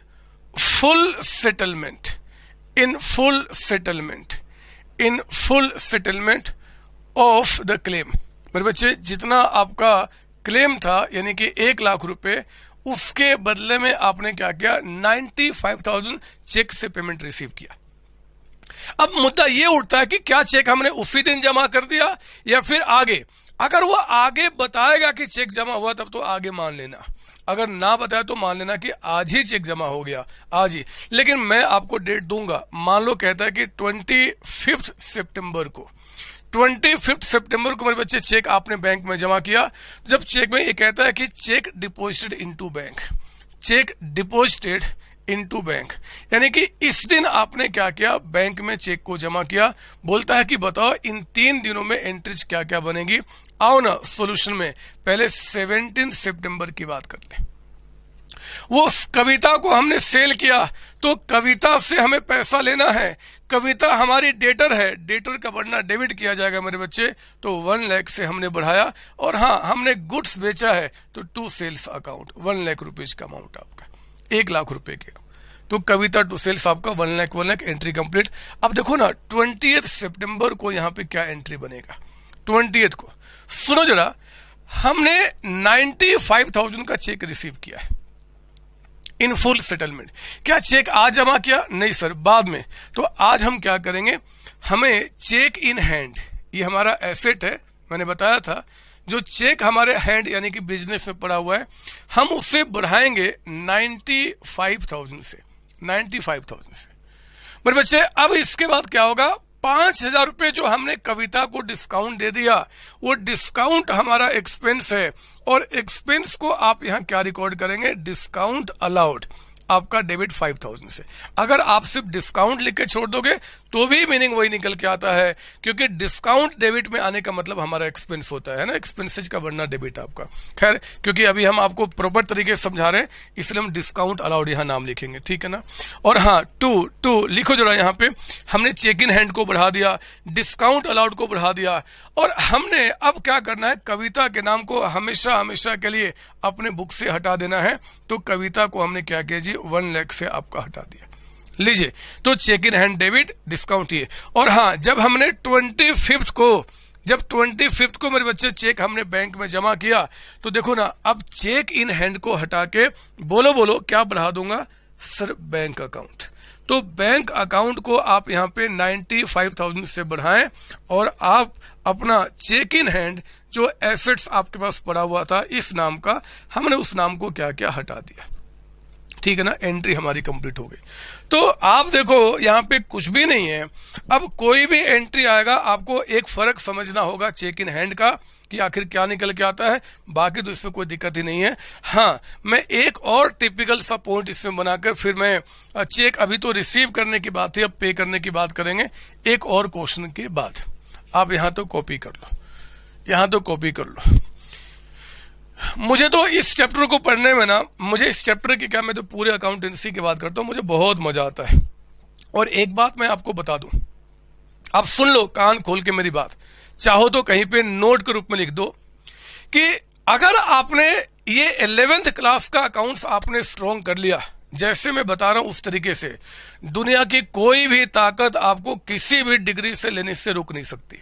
full settlement in full settlement in full settlement of the claim मेरे बच्चे, जितना आपका क्लेम था, यानी कि एक लाख रुपए, उसके बदले में आपने क्या किया? नाइन्टी फाइव थाउज़ेंड चेक से पेमेंट रिसीव किया। अब मुद्दा यह उठता है कि क्या चेक हमने उसी दिन जमा कर दिया या फिर आगे? अगर वो आगे बताएगा कि चेक जमा हुआ, तब तो आगे मान लेना। अगर ना बताया तो मान लेना कि आज ही चेक जमा हो गया, आज ही। लेकिन मैं आपको डेट दूँगा। मान लो कहता है कि ट्वेंटी फिफ्थ सितंबर को। ट्वेंटी फिफ्थ सितंबर को मेरे बच्चे चेक आपने बैंक में जमा किया। जब चेक में ये कहता है कि cheque deposited into bank cheque deposited into bank यानी कि इस दिन आपने क्या किया? बैंक में चेक को जमा किया। बोलता है कि बताओ, इन तीन दिनों में एंट्रीज क्या क्या बनेगी? आओ ना सोल्यूशन में। पहले सेवनटीन सितंबर की बात कर ले। वो कविता को हमने सेल किया तो कविता से हमें पैसा लेना है। कविता हमारी डेटर है। डेटर का बढ़ना डेबिट किया जाएगा मेरे बच्चे तो वन लैख से हमने बढ़ाया। और हाँ हमने गुड्स बेचा है तो to sales account, one lakh rupees का अमाउंट आपका, एक लाख रुपए के। तो कविता टू सेल्स आपका one lakh one lakh, entry complete. अब देखो ना ट्वेंटी सितंबर को यहाँ पे क्या एंट्री बनेगा? ट्वेंटी को। सुनो जरा हमने नाइन्टी फाइव थाउज़ेंड का चेक रिसीव किया है। In full settlement. क्या चेक आज जमा किया? नहीं सर, बाद में। तो आज हम क्या करेंगे? हमें चेक इन हैंड, ये हमारा एसेट है, मैंने बताया था, जो चेक हमारे हैंड यानी कि बिज़नेस में पड़ा हुआ है, हम उसे बढ़ाएँगे नाइन्टी फाइव थाउज़ेंड से नाइन्टी फाइव थाउज़ेंड से। मेरे बच्चे, अब इसके बाद क्या होगा? पाँच हज़ार रुपए जो हमने कविता को डिस्काउंट दे दिया, वो डिस्काउंट हमारा एक्सपेंस है। और एक्सपेंस को आप यहाँ क्या रिकॉर्ड करेंगे? डिस्काउंट अलाउड आपका डेबिट फाइव थाउज़ेंड से। अगर आप सिर्फ़ डिस्काउंट लिख के छोड़ दोगे तो भी मीनिंग वही निकल के आता है, क्योंकि डिस्काउंट डेबिट में आने का मतलब हमारा एक्सपेंस होता है ना एक्सपेंसेज का बढ़ना डेबिट आपका। खैर, क्योंकि अभी हम आपको प्रॉपर तरीके से समझा रहे हैं, इसलिए हम डिस्काउंट अलाउड यहाँ नाम लिखेंगे, ठीक है ना? और हाँ टू टू लिखो जरा यहाँ पे। हमने चेक इन हैंड को बढ़ा दिया डिस्काउंट अलाउड को बढ़ा दिया, और हमने अब क्या करना है, कविता के नाम को हमेशा हमेशा के लिए अपने बुक से हटा देना है। तो कविता को हमने क्या किया जी वन लैख से आपका हटा दिया। लीजिए। तो cheque in hand debit discount ये। और हाँ जब हमने ट्वेंटी फिफ्थ को, जब ट्वेंटी फिफ्थ को मेरे बच्चे चेक हमने बैंक में जमा किया तो देखो ना, अब चेक इन हैंड को हटा के बोलो बोलो, क्या बढ़ा दूँगा? सर बैंक अकाउंट तो बैंक अकाउंट को आप यहाँ पे नाइन्टी फाइव थाउज़ेंड से बढ़ाएँ और आप अपना चेक इन हैंड जो एसेट्स आपके पास पड़ा हुआ था, इस नाम का, हमने उस नाम को क्या क्या हटा दिया। ठीक है ना? एंट्री हमारी कंप्लीट हो गई। तो आप देखो, यहाँ पे कुछ भी नहीं है। अब कोई भी एंट्री आएगा, आपको एक फ़र्क समझना होगा चेक इन हैंड का, कि आखिर क्या निकल के आता है। बाकी तो इसमें कोई दिक्कत ही नहीं है। हाँ मैं एक और टिपिकल सा पॉइंट इसमें बनाकर फिर मैं चेक अभी तो रिसीव करने की बात है, अब पे करने की बात करेंगे। एक और क्वेश्चन के बाद। आप यहाँ तो कॉपी कर लो। यहाँ तो कॉपी कर लो। मुझे तो इस चैप्टर को पढ़ने में ना, मुझे इस चैप्टर की क्या, मैं तो पूरे अकाउंटेंसी की बात करता हूँ, मुझे बहुत मज़ा आता है। और एक बात मैं आपको बता दूँ, आप सुन लो, कान खोल के मेरी बात। चाहो तो कहीं पे नोट के रूप में लिख दो कि अगर आपने ये इलेवेंथ क्लास का अकाउंट्स आपने स्ट्रॉन्ग कर लिया, जैसे मैं बता रहा हूँ उस तरीके से, दुनिया की कोई भी ताकत आपको किसी भी डिग्री से लेने से रोक नहीं सकती।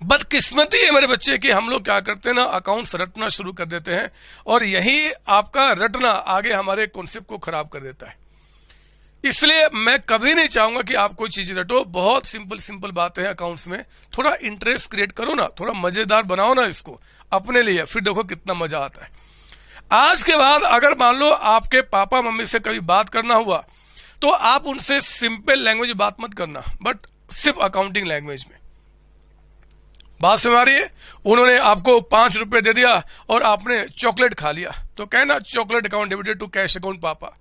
बदकिस्मती है मेरे बच्चे की। हम लोग क्या करते हैं ना अकाउंट्स रटना शुरू कर देते हैं और यही आपका रटना आगे हमारे कॉन्सेप्ट को खराब कर देता है। इसलिए मैं कभी नहीं चाहूँगा कि आप कोई चीज़ रटो। बहुत सिंपल सिंपल बातें हैं अकाउंट्स में। थोड़ा इंटरेस्ट क्रिएट करो ना, थोड़ा मज़ेदार बनाओ ना इसको, अपने लिए। फिर देखो कितना मज़ा आता है। आज के बाद अगर मान लो आपके पापा, मम्मी से कभी बात करना हुआ तो आप उनसे सिंपल लैंग्वेज बात मत करना बट सिर्फ़ अकाउंटिंग लैंग्वेज में। बात समझ रही है? उन्होंने आपको पाँच रुपए दे दिया और आपने चॉकलेट खा लिया। तो कहना chocolate account debited to cash account पापा।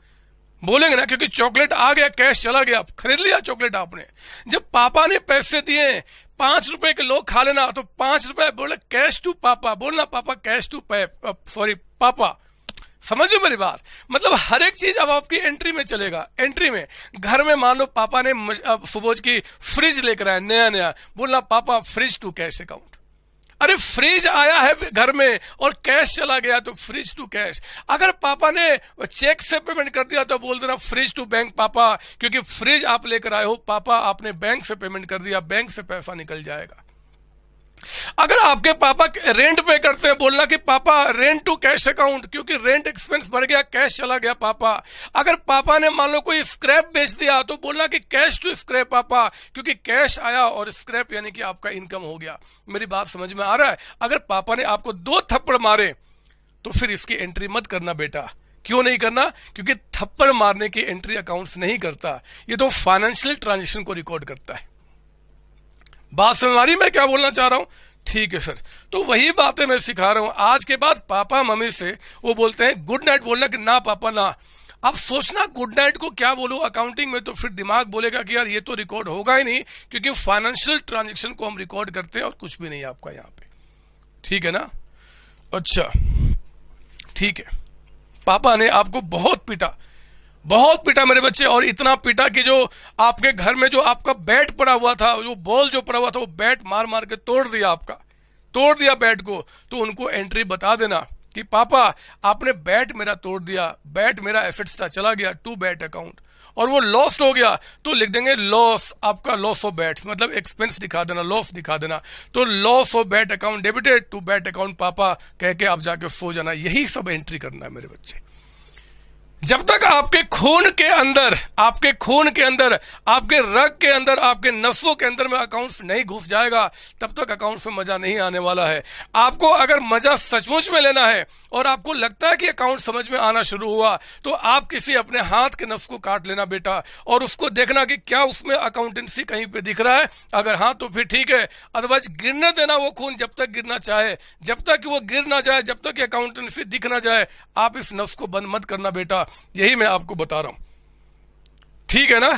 बोलेंगे ना, क्योंकि चॉकलेट आ गया, कैश चला गया खरीद लिया चॉकलेट आपने। जब पापा ने पैसे दिए, पाँच रुपए के लोग खा लेना तो पाँच रुपए बोले, कैश टू पापा। बोलना, पापा, कैश टू सॉरी पापा। समझो मेरी बात। मतलब हर एक चीज़ अब आपकी एंट्री में चलेगा। एंट्री में। घर में मान लो पापा ने सुबोज की फ्रिज लेकर आया, नया नया। बोलना पापा फ्रिज टू कैश अकाउंट अरे फ्रिज आया है घर में और कैश चला गया तो फ्रिज टू कैश अगर पापा ने चेक से पेमेंट कर दिया तो बोल देना फ्रिज टू बैंक पापा। क्योंकि फ्रिज आप लेकर आए हो, पापा आपने बैंक से पेमेंट कर दिया बैंक से पैसा निकल जाएगा। अगर आपके पापा रेंट पे करते हैं, बोलना कि, पापा रेंट टू कैश अकाउंट क्योंकि रेंट एक्सपेंस बढ़ गया कैश चला गया पापा। अगर पापा ने मान लो कोई स्क्रैप बेच दिया तो बोलना कि कैश टू स्क्रैप पापा, क्योंकि कैश आया और स्क्रैप यानी कि आपका इनकम हो गया। मेरी बात समझ में आ रहा है? अगर पापा ने आपको दो थप्पड़ मारे तो फिर इसकी एंट्री मत करना बेटा। क्यों नहीं करना? क्योंकि थप्पड़ मारने की एंट्री अकाउंट्स नहीं करता। ये तो फाइनेंशियल ट्रांजेक्शन को रिकॉर्ड करता है। बात समझ आ मैं क्या बोलना चाह रहा हूँ? ठीक है, सर। तो वही बातें मैं सिखा रहा हूँ। आज के बाद पापा मम्मी से वो बोलते हैं, गुड नाइट, बोलना कि ना, पापा, ना। अब सोचना, गुड नाइट को क्या बोलूँ? अकाउंटिंग में तो फिर दिमाग बोलेगा कि यार ये तो रिकॉर्ड होगा ही नहीं, क्योंकि फाइनेंशियल ट्रांजेक्शन को हम रिकॉर्ड करते हैं और कुछ भी नहीं आपका यहाँ पे। ठीक है ना? अच्छा। ठीक है। पापा ने आपको बहुत पीटा। बहुत पीटा मेरे बच्चे, और इतना पीटा कि जो आपके घर में जो आपका बैट पड़ा हुआ था, जो बॉल जो पड़ा हुआ था, वो बैट मार मार के तोड़ दिया आपका। तोड़ दिया बैट को। तो उनको एंट्री बता देना कि, पापा, आपने बैट मेरा तोड़ दिया, बैट मेरा एफिट्स था, चला गया टू बैट अकाउंट और वो लॉस्ट हो गया। तो लिख देंगे लॉस आपका लॉस ऑफ़ बैट मतलब एक्सपेंस दिखा देना लॉस दिखा देना। तो loss of bat account debited to bat account पापा, कह के आप जाके सो जाना। यही सब एंट्री करना है मेरे बच्चे। जब तक आपके खून के अंदर, आपके खून के अंदर, आपके रग के अंदर, आपके नसों के अंदर में अकाउंट्स नहीं घुस जाएगा, तब तक अकाउंट्स में मज़ा नहीं आने वाला है। आपको अगर मज़ा सचमुच में लेना है और आपको लगता है कि अकाउंट समझ में आना शुरू हुआ तो आप किसी अपने हाथ के नस को काट लेना बेटा और उसको देखना कि क्या उसमें अकाउंटेंसी कहीं पे दिख रहा है। अगर हाँ तो फिर ठीक है। अदरवाइज़ गिरने देना वो खून जब तक गिरना चाहे। जब तक वो गिर ना जाए, जब तक अकाउंटेंसी दिख ना जाए, आप इस नस को बंद मत करना बेटा। यही मैं आपको बता रहा हूँ। ठीक है ना?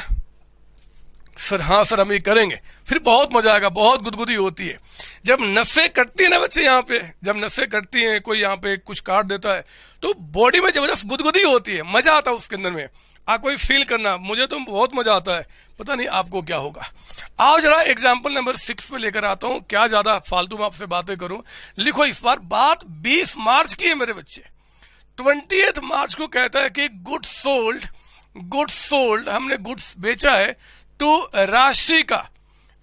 सर हाँ सर, हम ये करेंगे। फिर बहुत मज़ा आएगा, बहुत गुदगुदी होती है। जब नसें कटती है ना बच्चे यहाँ पे, जब नसें कटती हैं, कोई यहाँ पे कुछ काट देता है तो बॉडी में ज़बरदस्त गुदगुदी होती है, मज़ा आता है उसके अंदर में। आप कोई फील करना, मुझे तो बहुत मज़ा आता है, पता नहीं आपको क्या होगा। आओ जरा एग्ज़ाम्पल नंबर सिक्स पे लेकर आता हूँ, क्या ज़्यादा फालतू में आपसे बातें करूँ। लिखो इस बार, बात 20 मार्च की है मेरे बच्चे। ट्वेंटी मार्च को कहता है कि गुड्स सोल्ड गुड्स सोल्ड हमने गुड्स बेचा है टू राशिका।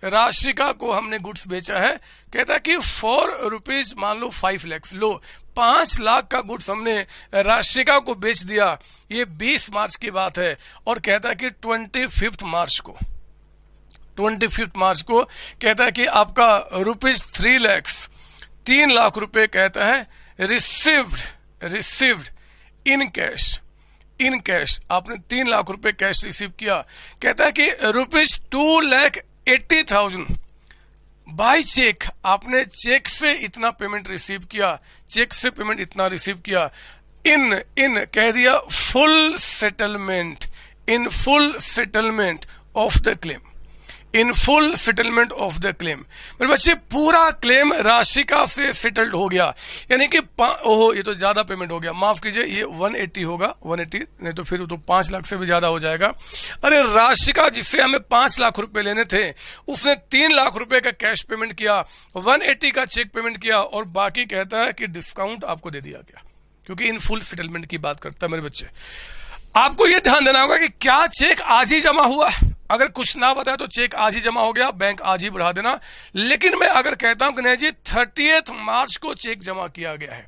राशिका को हमने गुड्स बेचा है। कहता है कि फोर रुपीज़ मान लो फाइव लैक्स लो, पाँच लाख का गुड्स हमने राशिका को बेच दिया। ये बीस मार्च की बात है और कहता है कि ट्वेंटी फिफ्थ मार्च को। ट्वेंटी फिफ्थ मार्च को कहता है कि आपका रुपीज़ थ्री लैक्स तीन लाख रुपए कहता है received. Received in cash in cash आपने तीन लाख रुपए कैश रिसीव किया। कहता है कि rupees two lakh eighty thousand by cheque आपने चेक से इतना पेमेंट रिसीव किया। चेक से पेमेंट इतना रिसीव किया। इन इन, कह दिया full settlement in full settlement of the claim in full settlement of the claim मेरे बच्चे, पूरा क्लेम राशिका से सेटल्ड हो गया। यानी कि ओहो, ये तो ज़्यादा पेमेंट हो गया। माफ़ कीजिए, ये 180 होगा 180 नहीं तो फिर तो पाँच लाख से भी ज़्यादा हो जाएगा। अरे राशिका जिससे हमें पाँच लाख रुपए लेने थे, उसने तीन लाख रुपए का कैश पेमेंट किया 180 का चेक पेमेंट किया, और बाकी कहता है कि डिस्काउंट आपको दे दिया गया। क्योंकि इन फुल सेटलमेंट की बात करता है मेरे बच्चे। आपको यह ध्यान देना होगा कि क्या चेक आज ही जमा हुआ अगर कुछ ना बताया तो चेक आज ही जमा हो गया, बैंक आज ही बढ़ा देना। लेकिन मैं अगर कहता हूँ कि नहीं जी थर्टी मार्च को चेक जमा किया गया है।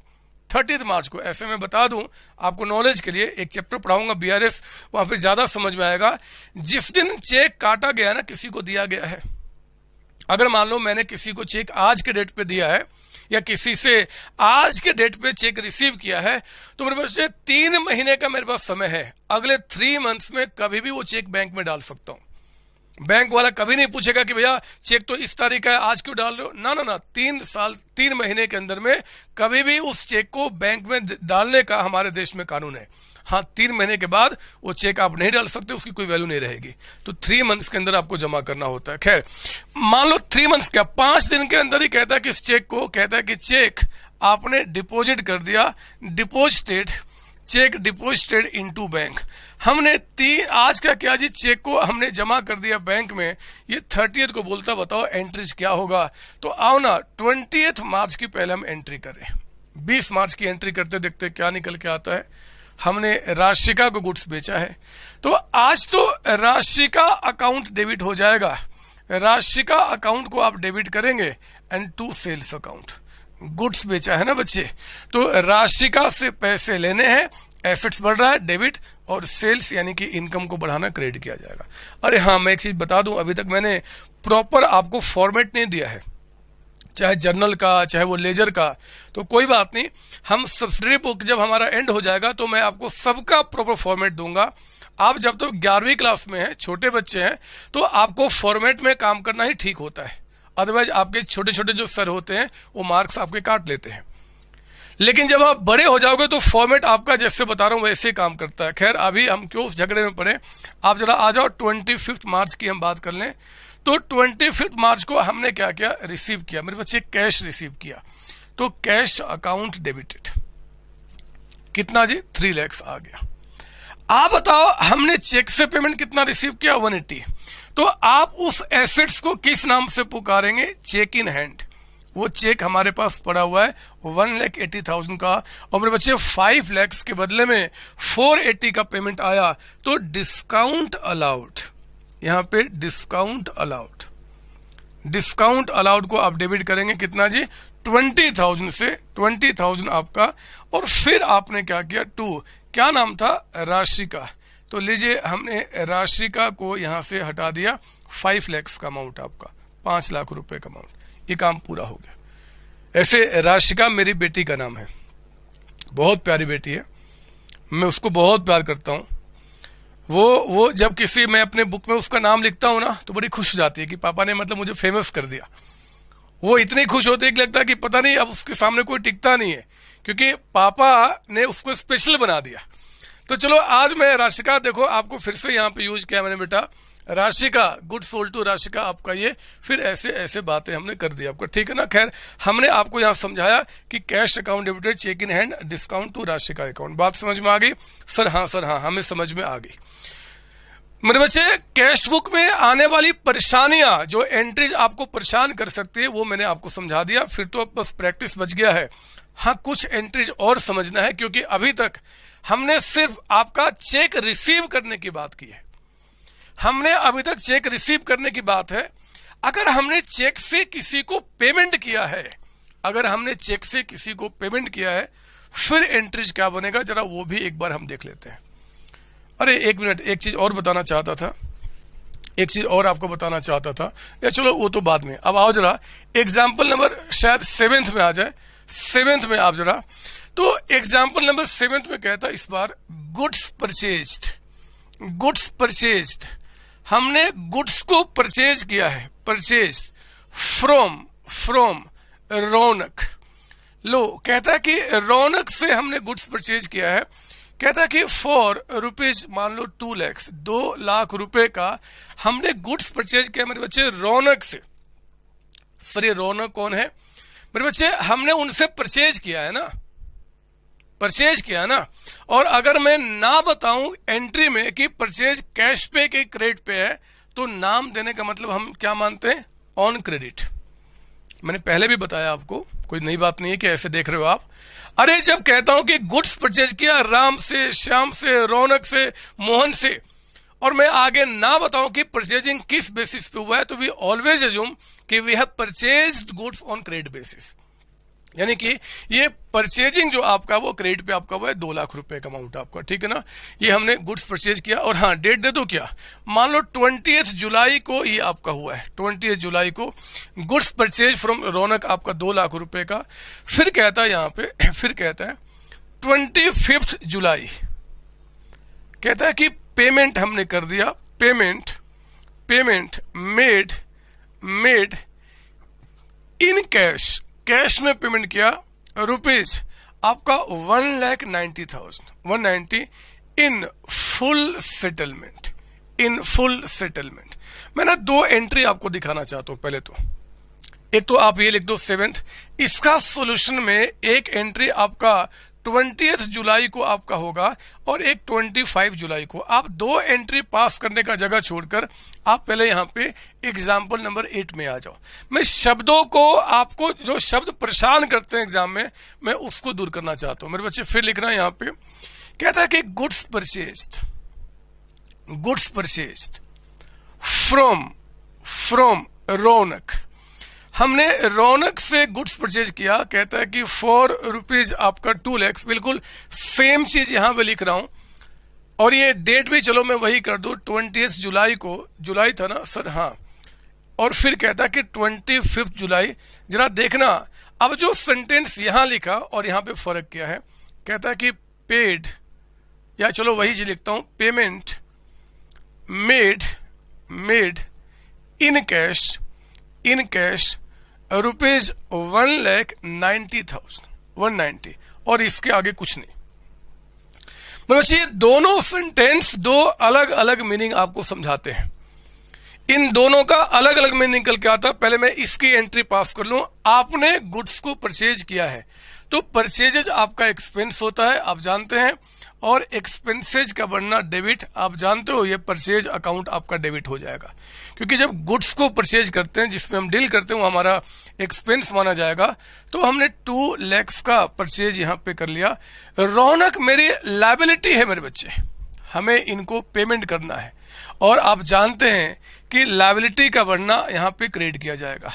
थर्टी मार्च को, ऐसे में बता दूँ, आपको नॉलेज के लिए एक चैप्टर पढ़ाऊँगा बीआरएस वहाँ पे ज़्यादा समझ में आएगा। जिस दिन चेक काटा गया ना, किसी को दिया गया है। अगर मान लो मैंने किसी को चेक आज के डेट पे दिया है, या किसी से आज के डेट पे चेक रिसीव किया है तो मेरे पास तीन महीने का मेरे पास समय है। अगले थ्री मंथ्स में कभी भी वो चेक बैंक में डाल सकता हूँ। बैंक वाला कभी नहीं पूछेगा कि भैया चेक तो इस तारीख का है, आज क्यों डाल रहे हो? ना ना ना, तीन साल, तीन महीने के अंदर में कभी भी उस चेक को बैंक में डालने का हमारे देश में कानून है। हाँ तीन महीने के बाद वो चेक आप नहीं डाल सकते, उसकी कोई वैल्यू नहीं रहेगी। तो थ्री मंथ्स के अंदर आपको जमा करना होता है। खैर, मान लो थ्री मंथ्स क्या, पाँच दिन के अंदर ही कहता है कि इस चेक को, कहता है कि चेक आपने डिपॉजिट कर दिया deposited cheque deposited into bank. हमने तीन आज का क्या जी, चेक को हमने जमा कर दिया बैंक में। ये थर्टियथ को बोलता, बताओ एंट्रीज क्या होगा? तो आओ ना ट्वेंटी मार्च की पहले हम एंट्री करें। बीस मार्च की एंट्री करते देखते क्या निकल के आता है। हमने राशिका को गुड्स बेचा है। तो आज तो राशिका अकाउंट डेबिट हो जाएगा। राशिका अकाउंट को आप डेबिट करेंगे and to sales account goods बेचा है ना बच्चे? तो राशिका से पैसे लेने हैं एसेट्स बढ़ रहा है डेबिट और सेल्स यानी कि इनकम को बढ़ाना क्रेडिट किया जाएगा। अरे हाँ मैं एक चीज़ बता दूँ, अभी तक मैंने प्रॉपर आपको फॉर्मेट नहीं दिया है। चाहे जर्नल का, चाहे वो लेजर का तो कोई बात नहीं, हम सब्सिडरी बुक जब हमारा एंड हो जाएगा तो मैं आपको सबका प्रॉपर फॉर्मेट दूँगा। आप जब तो ग्यारहवीं क्लास में हैं, छोटे बच्चे हैं तो आपको फॉर्मेट में काम करना ही ठीक होता है। अदरवाइज़ आपके छोटे छोटे जो सर होते हैं, वो मार्क्स आपके काट लेते हैं। लेकिन जब आप बड़े हो जाओगे तो फॉर्मेट आपका, जैसे बता रहा हूँ, वैसे काम करता है। खैर, अभी हम क्यों उस झगड़े में पड़े? आप जरा आ जाओ ट्वेंटी मार्च की हम बात कर लें। तो ट्वेंटी फिफ्थ मार्च को हमने क्या किया? रिसीव किया। मेरे बच्चे कैश रिसीव किया। तो कैश अकाउंट डेबिटेड कितना जी? थ्री लैक्स आ गया। आप बताओ, हमने चेक से पेमेंट कितना रिसीव किया? वन एट्टी तो आप उस एसेट्स को किस नाम से पुकारेंगे? चेक इन हैंड वो चेक हमारे पास पड़ा हुआ है वन लैख एटी थाउज़ेंड का। और मेरे बच्चे फाइव लैक्स के बदले में फोर एट्टी का पेमेंट आया। तो डिस्काउंट अलाउड यहाँ पे डिस्काउंट अलाउड डिस्काउंट अलाउड को आप डेबिट करेंगे कितना जी? ट्वेंटी थाउज़ेंड से ट्वेंटी थाउज़ेंड आपका। और फिर आपने क्या किया? टू क्या नाम था? राशि का। तो लीजिए हमने राशिका को यहाँ से हटा दिया फाइव लैक्स का अमाउंट आपका, पाँच लाख रुपए का अमाउंट ये काम पूरा हो गया। ऐसे राशिका मेरी बेटी का नाम है, बहुत प्यारी बेटी है, मैं उसको बहुत प्यार करता हूँ। वो वो जब किसी, मैं अपने बुक में उसका नाम लिखता हूँ ना तो बड़ी खुश हो जाती है कि पापा ने मतलब मुझे फ़ेमस कर दिया। वो इतनी खुश होती है कि लगता है कि पता नहीं, अब उसके सामने कोई टिकता नहीं है, क्योंकि पापा ने उसको स्पेशल बना दिया। तो चलो, आज मैं राशिका, देखो, आपको फिर से यहाँ पे यूज़ किया मैंने बेटा। Rashika goods sold to Rashika, आपका ये, फिर ऐसे ऐसे बातें हमने कर दी आपको। ठीक है ना? खैर, हमने आपको यहाँ समझाया कि cash account debited cheque in hand discount to Rashika account बात समझ में आ गई? सर हाँ सर हाँ हमें समझ में आ गई। मेरे बच्चे कैश बुक में आने वाली परेशानियाँ, जो एंट्रीज आपको परेशान कर सकती है, वो मैंने आपको समझा दिया। फिर तो अब बस प्रैक्टिस बच गया है। हाँ कुछ एंट्रीज और समझना है, क्योंकि अभी तक हमने सिर्फ़ आपका चेक रिसीव करने की बात की है। हमने अभी तक चेक रिसीव करने की बात है। अगर हमने चेक से किसी को पेमेंट किया है, अगर हमने चेक से किसी को पेमेंट किया है, फिर एंट्रीज क्या बनेगा? जरा वो भी एक बार हम देख लेते हैं। अरे, एक मिनट, एक चीज़ और बताना चाहता था। एक चीज़ और आपको बताना चाहता था। या चलो, वो तो बाद में। अब आओ जरा एग्ज़ाम्पल नंबर शायद सेवेंथ में आ जाए। सेवेंथ में आप जरा तो एग्ज़ाम्पल नंबर सेवेंथ में कहता इस बार गुड्स परचेज गुड्स परचेज हमने गुड्स को परचेज किया है। Purchase from from Raunak. लो, कहता कि रौनक से हमने गुड्स परचेज किया है। कहता कि फॉर रुपीज़ मान लो टू लैक्स दो लाख रुपए का हमने गुड्स परचेज किया मेरे बच्चे रौनक से। सर ये रौनक कौन है? मेरे बच्चे, हमने उनसे परचेज किया है ना। परचेज किया ना। और अगर मैं ना बताऊँ एंट्री में कि परचेज कैश पे के क्रेडिट पे है तो नाम देने का मतलब हम क्या मानते हैं? ऑन क्रेडिट मैंने पहले भी बताया आपको, कोई नई बात नहीं है कि ऐसे देख रहे हो आप। अरे, जब कहता हूँ कि गुड्स परचेज किया, राम से, श्याम से, रौनक से, मोहन से, और मैं आगे ना बताऊँ कि परचेजिंग किस बेसिस पे हुआ है तो वी ऑलवेज एज्यूम कि we have purchase goods on credit basis यानी कि ये परचेजिंग जो आपका वो क्रेडिट पे आपका हुआ है दो लाख रुपए का अमाउंट आपका, ठीक है ना? ये हमने गुड्स परचेज किया और हाँ डेट दे दो क्या? मान लो ट्वेंटी जुलाई को ये आपका हुआ है ट्वेंटी जुलाई को गुड्स परचेज फ्रॉम रौनक आपका दो लाख रुपए का। फिर कहता है यहाँ पे, फिर कहता है ट्वेंटी फिफ्थ जुलाई। कहता है कि पेमेंट हमने कर दिया payment payment made made in cash cash में पेमेंट किया रुपीज़ आपका one lakh ninety thousand, one ninety in full settlement, in full settlement. मैं ना दो एंट्री आपको दिखाना चाहता हूँ, पहले तो। एक तो आप ये लिख दो सेवेंथ। इसका सॉल्यूशन में एक एंट्री आपका ट्वेंटी जुलाई को आपका होगा और एक ट्वेंटी फाइव जुलाई को। आप दो एंट्री पास करने का जगह छोड़कर आप पहले यहाँ पे एग्ज़ाम्पल नंबर एट में आ जाओ। मैं शब्दों को आपको जो शब्द परेशान करते हैं एग्ज़ाम में, मैं उसको दूर करना चाहता हूँ। मेरे बच्चे फिर लिख रहे हैं यहाँ पे। कहता है कि goods purchase goods purchase from from Raunak. हमने रौनक से गुड्स परचेज किया, कहता है कि फोर रुपीज़ आपका टू लैक्स बिल्कुल सेम चीज़ यहाँ पे लिख रहा हूँ। और ये डेट भी चलो मैं वही कर दू ट्वेंटी जुलाई को, जुलाई था ना, सर हाँ। और फिर कहता कि ट्वेंटी फिफ्थ जुलाई, जरा देखना, अब जो सेंटेंस यहाँ लिखा और यहाँ पे फ़र्क क्या है, कहता कि पेड या चलो वही जी लिखता हूँ payment made made in cash in cash rupees one lakh ninety thousand, one ninety, और इसके आगे कुछ नहीं। मतलब दोनों सेंटेंस दो अलग अलग मीनिंग आपको समझाते हैं। इन दोनों का अलग अलग मीनिंग निकल के आता पहले मैं इसकी एंट्री पास कर लू। आपने गुड्स को परचेज किया है। तो परचेजेज आपका एक्सपेंस होता है, आप जानते हैं, और एक्सपेंसेज का बनना डेबिट, आप जानते हो, ये परचेज अकाउंट आपका डेबिट हो जाएगा। क्योंकि जब गुड्स को परचेज करते हैं, जिसमें हम डील करते हैं, वो हमारा एक्सपेंस माना जाएगा तो हमने टू लैक्स का परचेज यहाँ पे कर लिया। रौनक, मेरी लाइबिलिटी है मेरे बच्चे। हमें इनको पेमेंट करना है। और आप जानते हैं कि लाइबिलिटी का बढ़ना यहाँ पे क्रिएट किया जाएगा।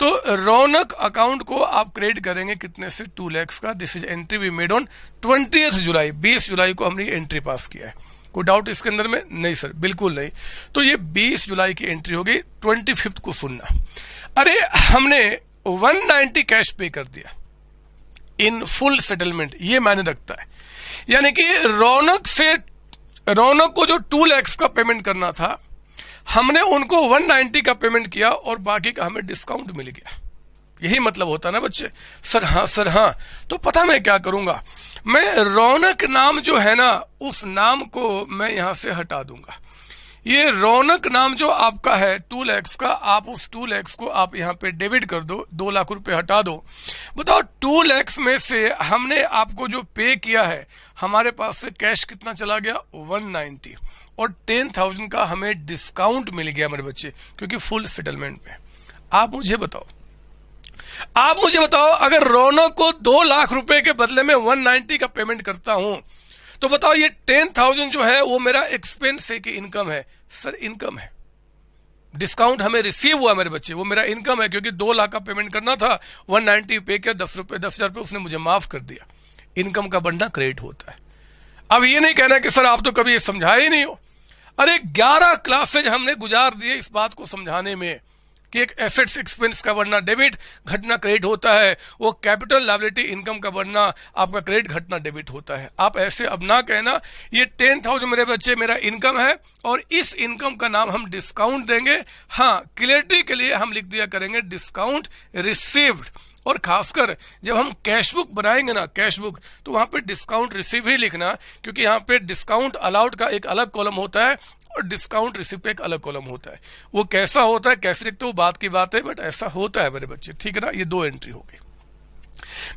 तो रौनक अकाउंट को आप क्रिएट करेंगे कितने से? टू लैक्स का। This is entry we made on twenty July बीस जुलाई को हमने एंट्री पास किया है। कोई डाउट इसके अंदर में? नहीं सर बिल्कुल नहीं। तो ये 20 जुलाई की एंट्री होगी ट्वेंटी फिफ्थ को सुनना। अरे, हमने 190 कैश पे कर दिया। इन फुल सेटलमेंट ये मायने रखता है। यानी कि रौनक से, रौनक को जो टू लैक्स का पेमेंट करना था, हमने उनको 190 का पेमेंट किया और बाकी का हमें डिस्काउंट मिल गया। यही मतलब होता ना बच्चे? सर हाँ सर हाँ। तो पता मैं क्या करूँगा? मैं रौनक नाम जो है ना, उस नाम को मैं यहाँ से हटा दूँगा। ये रौनक नाम जो आपका है टू लैक्स का, आप उस टू लैक्स को आप यहाँ पे डेबिट कर दो दो लाख रुपए हटा दो। बताओ टू लैक्स में से हमने आपको जो पे किया है, हमारे पास से कैश कितना चला गया? One ninety. और टेन थाउज़ेंड का हमें डिस्काउंट मिल गया मेरे बच्चे, क्योंकि फुल सेटलमेंट में आप मुझे बताओ आप मुझे बताओ, अगर रौनक को दो लाख रुपए के बदले में वन नाइनटी का पेमेंट करता हूँ तो बताओ ये टेन थाउज़ेंड जो है, वो मेरा एक्सपेंस है कि इनकम है? सर इनकम है। डिस्काउंट हमें रिसीव हुआ मेरे बच्चे, वो मेरा इनकम है, क्योंकि दो लाख का पेमेंट करना था वन नाइनटी पे किया, दस रुपए, दस हज़ार रुपए उसने मुझे माफ़ कर दिया। इनकम का बढ़ना क्रेडिट होता है। अब ये नहीं कहना कि, सर, आप तो कभी ये समझाए ही नहीं हो। अरे, ग्यारह क्लासेज हमने गुजार दिए इस बात को समझाने में। कि एक एसेट्स एक्सपेंस का बढ़ना डेबिट घटना क्रेडिट होता है, वो कैपिटल लाइबिलिटी इनकम का बढ़ना, आपका क्रेडिट घटना डेबिट होता है। आप ऐसे अब ना कहना, ये टेन थाउज़ेंड मेरे बच्चे, मेरा इनकम है, और इस इनकम का नाम हम डिस्काउंट देंगे। हाँ क्लियरिटी के लिए हम लिख दिया करेंगे डिस्काउंट रिसीव्ड और खासकर जब हम कैश बुक बनाएँगे ना कैश बुक तो वहाँ पे डिस्काउंट रिसीव ही लिखना, क्योंकि यहाँ पे डिस्काउंट अलाउड का एक अलग कॉलम होता है और डिस्काउंट रिसीव पे एक अलग कॉलम होता है। वो कैसा होता है, कैसे लिखते वो बात की बात है बट ऐसा होता है मेरे बच्चे। ठीक है ना? ये दो एंट्री हो गई।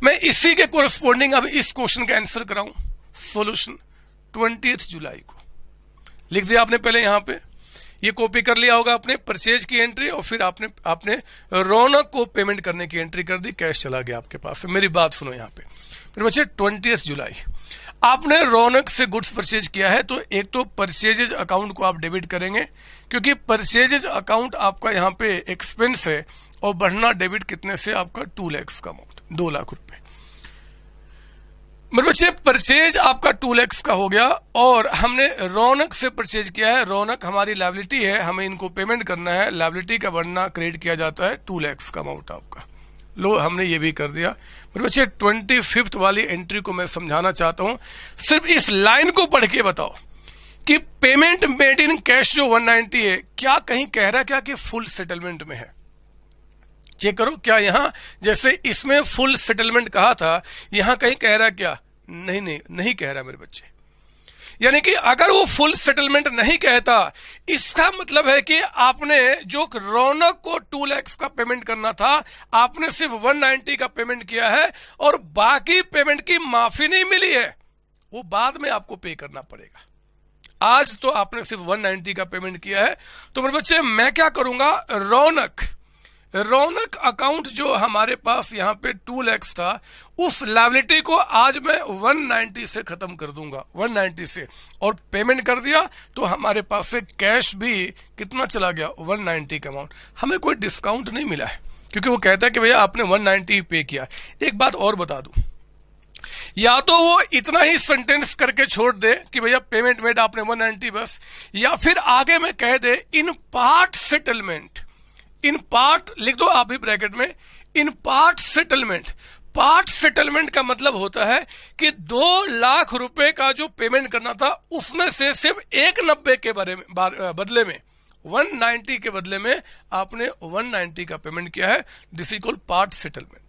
मैं इसी के कोरस्पॉन्डिंग अब इस क्वेश्चन का आंसर कराऊं। सोल्यूशन ट्वेंटी जुलाई को। लिख दिया आपने पहले यहाँ पे। ये कॉपी कर लिया होगा आपने परचेज की एंट्री और फिर आपने आपने रौनक को पेमेंट करने की एंट्री कर दी। कैश चला गया आपके पास। मेरी बात सुनो यहाँ पे। फिर बच्चे ट्वेंटी जुलाई। आपने रौनक से गुड्स परचेज किया है तो एक तो परचेजेज अकाउंट को आप डेबिट करेंगे, क्योंकि परचेजेज अकाउंट आपका यहाँ पे एक्सपेंस है, और बढ़ना डेबिट कितने से आपका टू लैक्स का अमाउंट दो लाख रुपए। मेरे बच्चे, परचेज आपका टू लैक्स का हो गया, और हमने रौनक से परचेज किया है। रौनक हमारी लाइबिलिटी है, हमें इनको पेमेंट करना है। लाइबिलिटी का बढ़ना क्रेडिट किया जाता है टू लैक्स का अमाउंट आपका। लो, हमने ये भी कर दिया। मेरे बच्चे ट्वेंटी फिफ्थ वाली एंट्री को मैं समझाना चाहता हूँ, सिर्फ़ इस लाइन को पढ़ के बताओ कि पेमेंट मेड इन कैश जो 190 है, क्या कहीं कह रहा क्या कि फुल सेटलमेंट में है? चेक करो, क्या यहाँ, जैसे इसमें फुल सेटलमेंट कहा था, यहाँ कहीं कह रहा क्या? नहीं नहीं नहीं कह रहा मेरे बच्चे। यानी कि अगर वो फुल सेटलमेंट नहीं कहता, इसका मतलब है कि आपने जो रौनक को टू लैक्स का पेमेंट करना था, आपने सिर्फ़ 190 का पेमेंट किया है और बाकी पेमेंट की माफ़ी नहीं मिली है, वो बाद में आपको पे करना पड़ेगा। आज तो आपने सिर्फ़ 190 का पेमेंट किया है। तो मेरे बच्चे, मैं क्या करूँगा? रौनक। रौनक अकाउंट जो हमारे पास यहाँ पे टू लैक्स था, उस लाइबिलिटी को आज मैं 190 से खत्म कर दूँगा 190 से और पेमेंट कर दिया तो हमारे पास से कैश भी कितना चला गया? 190 का अमाउंट हमें कोई डिस्काउंट नहीं मिला है, क्योंकि वो कहता है कि भैया आपने 190 पे किया एक बात और बता दूँ। या तो वो इतना ही सेंटेंस करके छोड़ दे कि भैया पेमेंट मेड आपने 190 बस, या फिर आगे में कह दे, in part settlement in part लिख दो आप ही ब्रैकेट में, in part settlement part settlement का मतलब होता है कि दो लाख रुपए का जो पेमेंट करना था, उसमें से सिर्फ़ एक नब्बे के बारे में बदले में 190 के बदले में आपने 190 का पेमेंट किया है. This is called part settlement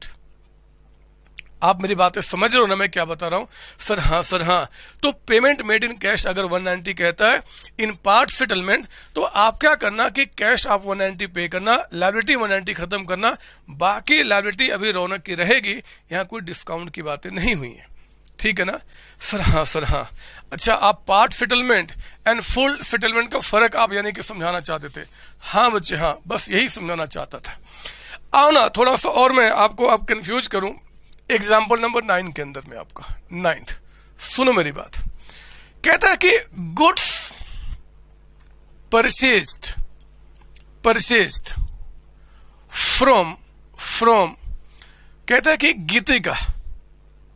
आप मेरी बातें समझ रहे हो ना, मैं क्या बता रहा हूँ? सर हाँ सर हाँ। तो पेमेंट मेड इन कैश अगर 190 कहता है इन पार्ट सेटलमेंट तो आप क्या करना कि कैश आप 190 पे करना लाइबिलिटी 190 खत्म करना, बाकी लाइबिलिटी अभी रौनक की रहेगी, यहाँ कोई डिस्काउंट की बातें नहीं हुई है। ठीक है ना? सर हाँ सर हाँ। अच्छा आप part settlement and full settlement का फ़र्क आप यानी कि समझाना चाहते थे। हाँ बच्चे हाँ बस यही समझाना चाहता था। आओ ना, थोड़ा सा और मैं आपको अब कंफ्यूज करूँ। एग्ज़ाम्पल नंबर नाइन के अंदर में आपका नाइन्थ सुनो मेरी बात। कहता है कि goods purchase purchase from from कहता है कि गीतिका,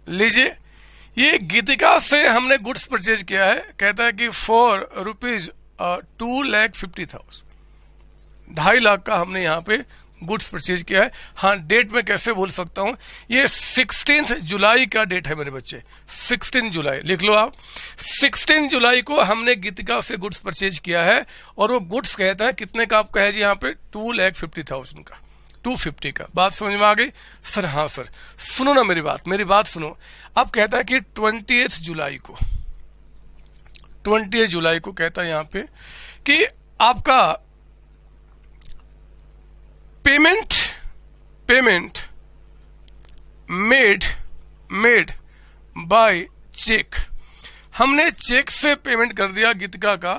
लीजिए, ये गीतिका से हमने गुड्स परचेज किया है। कहता है कि four rupees two lakh fifty thousand ढाई लाख का हमने यहाँ पे गुड्स परचेज किया है। हाँ डेट में कैसे बोल सकता हूँ? ये सिक्सटीन जुलाई का डेट है मेरे बच्चे। Sixteen July. लिख लो आप। सिक्सटीन जुलाई को हमने गीतिका से गुड्स परचेज किया है और वो गुड्स कहता है, कितने का आपका है जी यहाँ पे? टू लैख फिफ्टी थाउज़ेंड का। टू फिफ्टी का। बात समझ में आ गई? सर हाँ सर। सुनो ना मेरी बात। मेरी बात सुनो। अब कहता है कि ट्वेंटी जुलाई को, ट्वेंटी जुलाई को कहता है यहाँ पे कि आपका payment payment made made by cheque हमने चेक से पेमेंट कर दिया गीतिका का।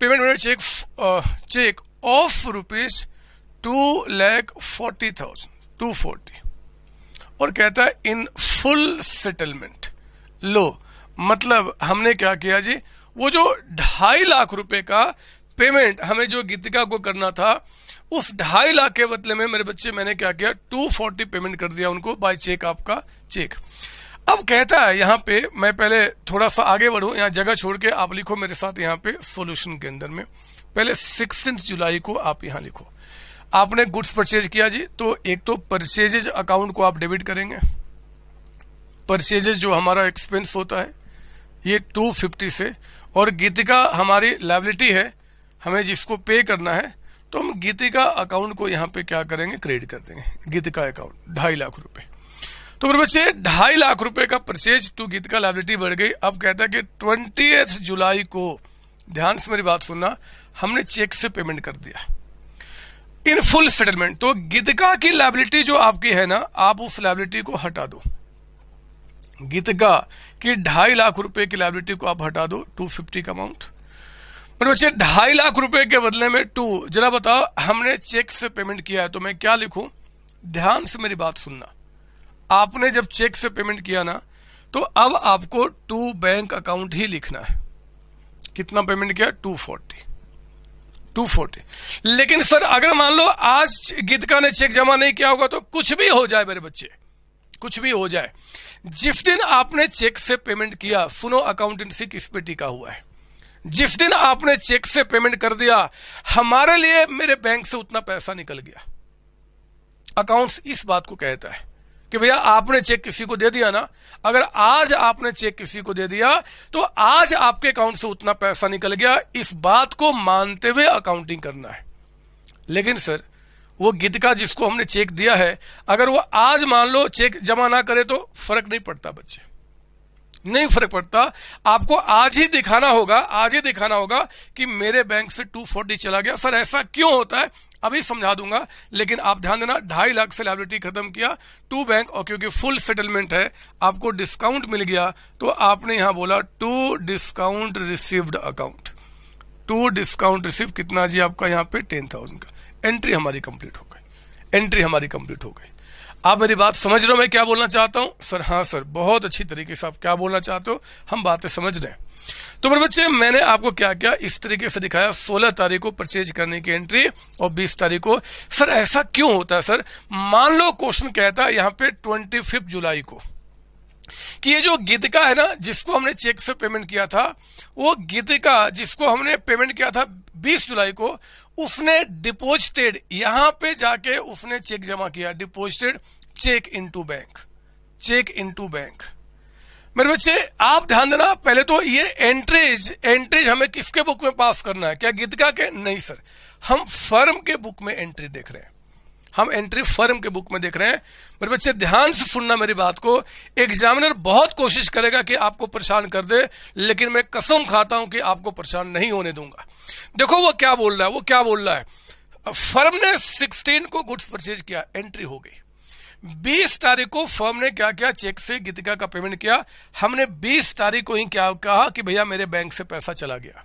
Payment made cheque cheque of rupees two lakh forty thousand two forty और कहता है इन फुल सेटलमेंट लो मतलब हमने क्या किया जी? वो जो ढाई लाख रुपए का पेमेंट हमें जो गीतिका को करना था उस ढाई लाख के बदले में मेरे बच्चे, मैंने क्या किया? टू फोर्टी पेमेंट कर दिया उनको बाय चेक आपका चेक अब कहता है, यहाँ पे मैं पहले थोड़ा सा आगे बढ़ू, यहाँ जगह छोड़ के आप लिखो मेरे साथ यहाँ पे सॉल्यूशन के अंदर में. पहले सिक्सटीन जुलाई को आप यहाँ लिखो. आपने गुड्स परचेज किया जी तो एक तो परचेजेज अकाउंट को आप डेबिट करेंगे. परचेजेज जो हमारा एक्सपेंस होता है, ये 250 से और गीतिका हमारी लाइबिलिटी है, हमें जिसको पे करना है तो हम गीतिका अकाउंट को यहाँ पे क्या करेंगे? क्रेडिट कर देंगे। गीतिका अकाउंट, ढाई लाख रुपए। तो मेरे बच्चे, ढाई लाख रुपए का परचेज टू गीतिका लाइबिलिटी बढ़ गई। अब कहता है कि ट्वेंटी जुलाई को, ध्यान से मेरी बात सुनना, हमने चेक से पेमेंट कर दिया। इन फुल सेटलमेंट तो गीतिका की लाइबिलिटी जो आपकी है ना, आप उस लाइबिलिटी को हटा दो। गीतिका की ढाई लाख रुपए की लाइबिलिटी को आप हटा दो टू फिफ्टी का अमाउंट मेरे बच्चे, ढाई लाख रुपए के बदले में टू जरा बताओ, हमने चेक से पेमेंट किया है तो मैं क्या लिखूं? ध्यान से मेरी बात सुनना। आपने जब चेक से पेमेंट किया ना तो अब आपको टू बैंक अकाउंट ही लिखना है। कितना पेमेंट किया? टू फोर्टी टू फोर्टी लेकिन सर, अगर मान लो आज गीतका ने चेक जमा नहीं किया होगा तो कुछ भी हो जाए मेरे बच्चे। कुछ भी हो जाए। जिस दिन आपने चेक से पेमेंट किया, सुनो अकाउंटेंसी किस पे टिका हुआ है? जिस दिन आपने चेक से पेमेंट कर दिया, हमारे लिए मेरे बैंक से उतना पैसा निकल गया। अकाउंट्स इस बात को कहता है कि भैया, आपने चेक किसी को दे दिया ना? अगर आज आपने चेक किसी को दे दिया तो आज आपके अकाउंट से उतना पैसा निकल गया। इस बात को मानते हुए अकाउंटिंग करना है। लेकिन सर, वो गिद का जिसको हमने चेक दिया है, अगर वो आज मान लो चेक जमा ना करे तो फ़र्क नहीं पड़ता बच्चे। नहीं फ़र्क पड़ता। आपको आज ही दिखाना होगा, आज ही दिखाना होगा कि मेरे बैंक से 240 चला गया। सर, ऐसा क्यों होता है? अभी समझा दूँगा, लेकिन आप ध्यान देना, ढाई लाख से लाइबिलिटी खत्म किया टू बैंक और क्योंकि फुल सेटलमेंट है, आपको डिस्काउंट मिल गया तो आपने यहाँ बोला to discount received account to discount receive कितना जी आपका यहाँ पे? टेन थाउज़ेंड का। एंट्री हमारी कंप्लीट हो गई। एंट्री हमारी कंप्लीट हो गई। आप मेरी बात समझ रहे हो, मैं क्या बोलना चाहता हूँ? सर हाँ सर, बहुत अच्छी तरीके से आप क्या बोलना चाहते हो, हम बातें समझ रहे हैं। तो मेरे बच्चे, मैंने आपको क्या क्या इस तरीके से दिखाया 16 तारीख को परचेज करने की एंट्री और 20 तारीख को। सर, ऐसा क्यों होता है, सर? मान लो क्वेश्चन कहता है यहाँ पे ट्वेंटी जुलाई को कि ये जो गीतिका है ना, जिसको हमने चेक से पेमेंट किया था, वो गीतिका जिसको हमने पेमेंट किया था 20 जुलाई को उसने डिपोजिटेड यहाँ पे जाके उसने चेक जमा किया deposited cheque into bank cheque into bank मेरे बच्चे, आप ध्यान देना, पहले तो ये एंट्रीज एंट्रीज हमें किसके बुक में पास करना है? क्या गीतका के? नहीं सर हम फर्म के बुक में एंट्री देख रहे हैं। हम एंट्री फर्म के बुक में देख रहे हैं। मेरे बच्चे, ध्यान से सुनना मेरी बात को। एग्जामिनर बहुत कोशिश करेगा कि आपको परेशान कर दे, लेकिन मैं कसम खाता हूँ कि आपको परेशान नहीं होने दूँगा। देखो वो क्या बोल रहा है, वो क्या बोल रहा है। फर्म ने 16 को गुड्स परचेज किया एंट्री हो गई। 20 तारीख को फर्म ने क्या किया चेक से गीतिका का पेमेंट किया। हमने 20 तारीख को ही क्या कहा कि भैया मेरे बैंक से पैसा चला गया।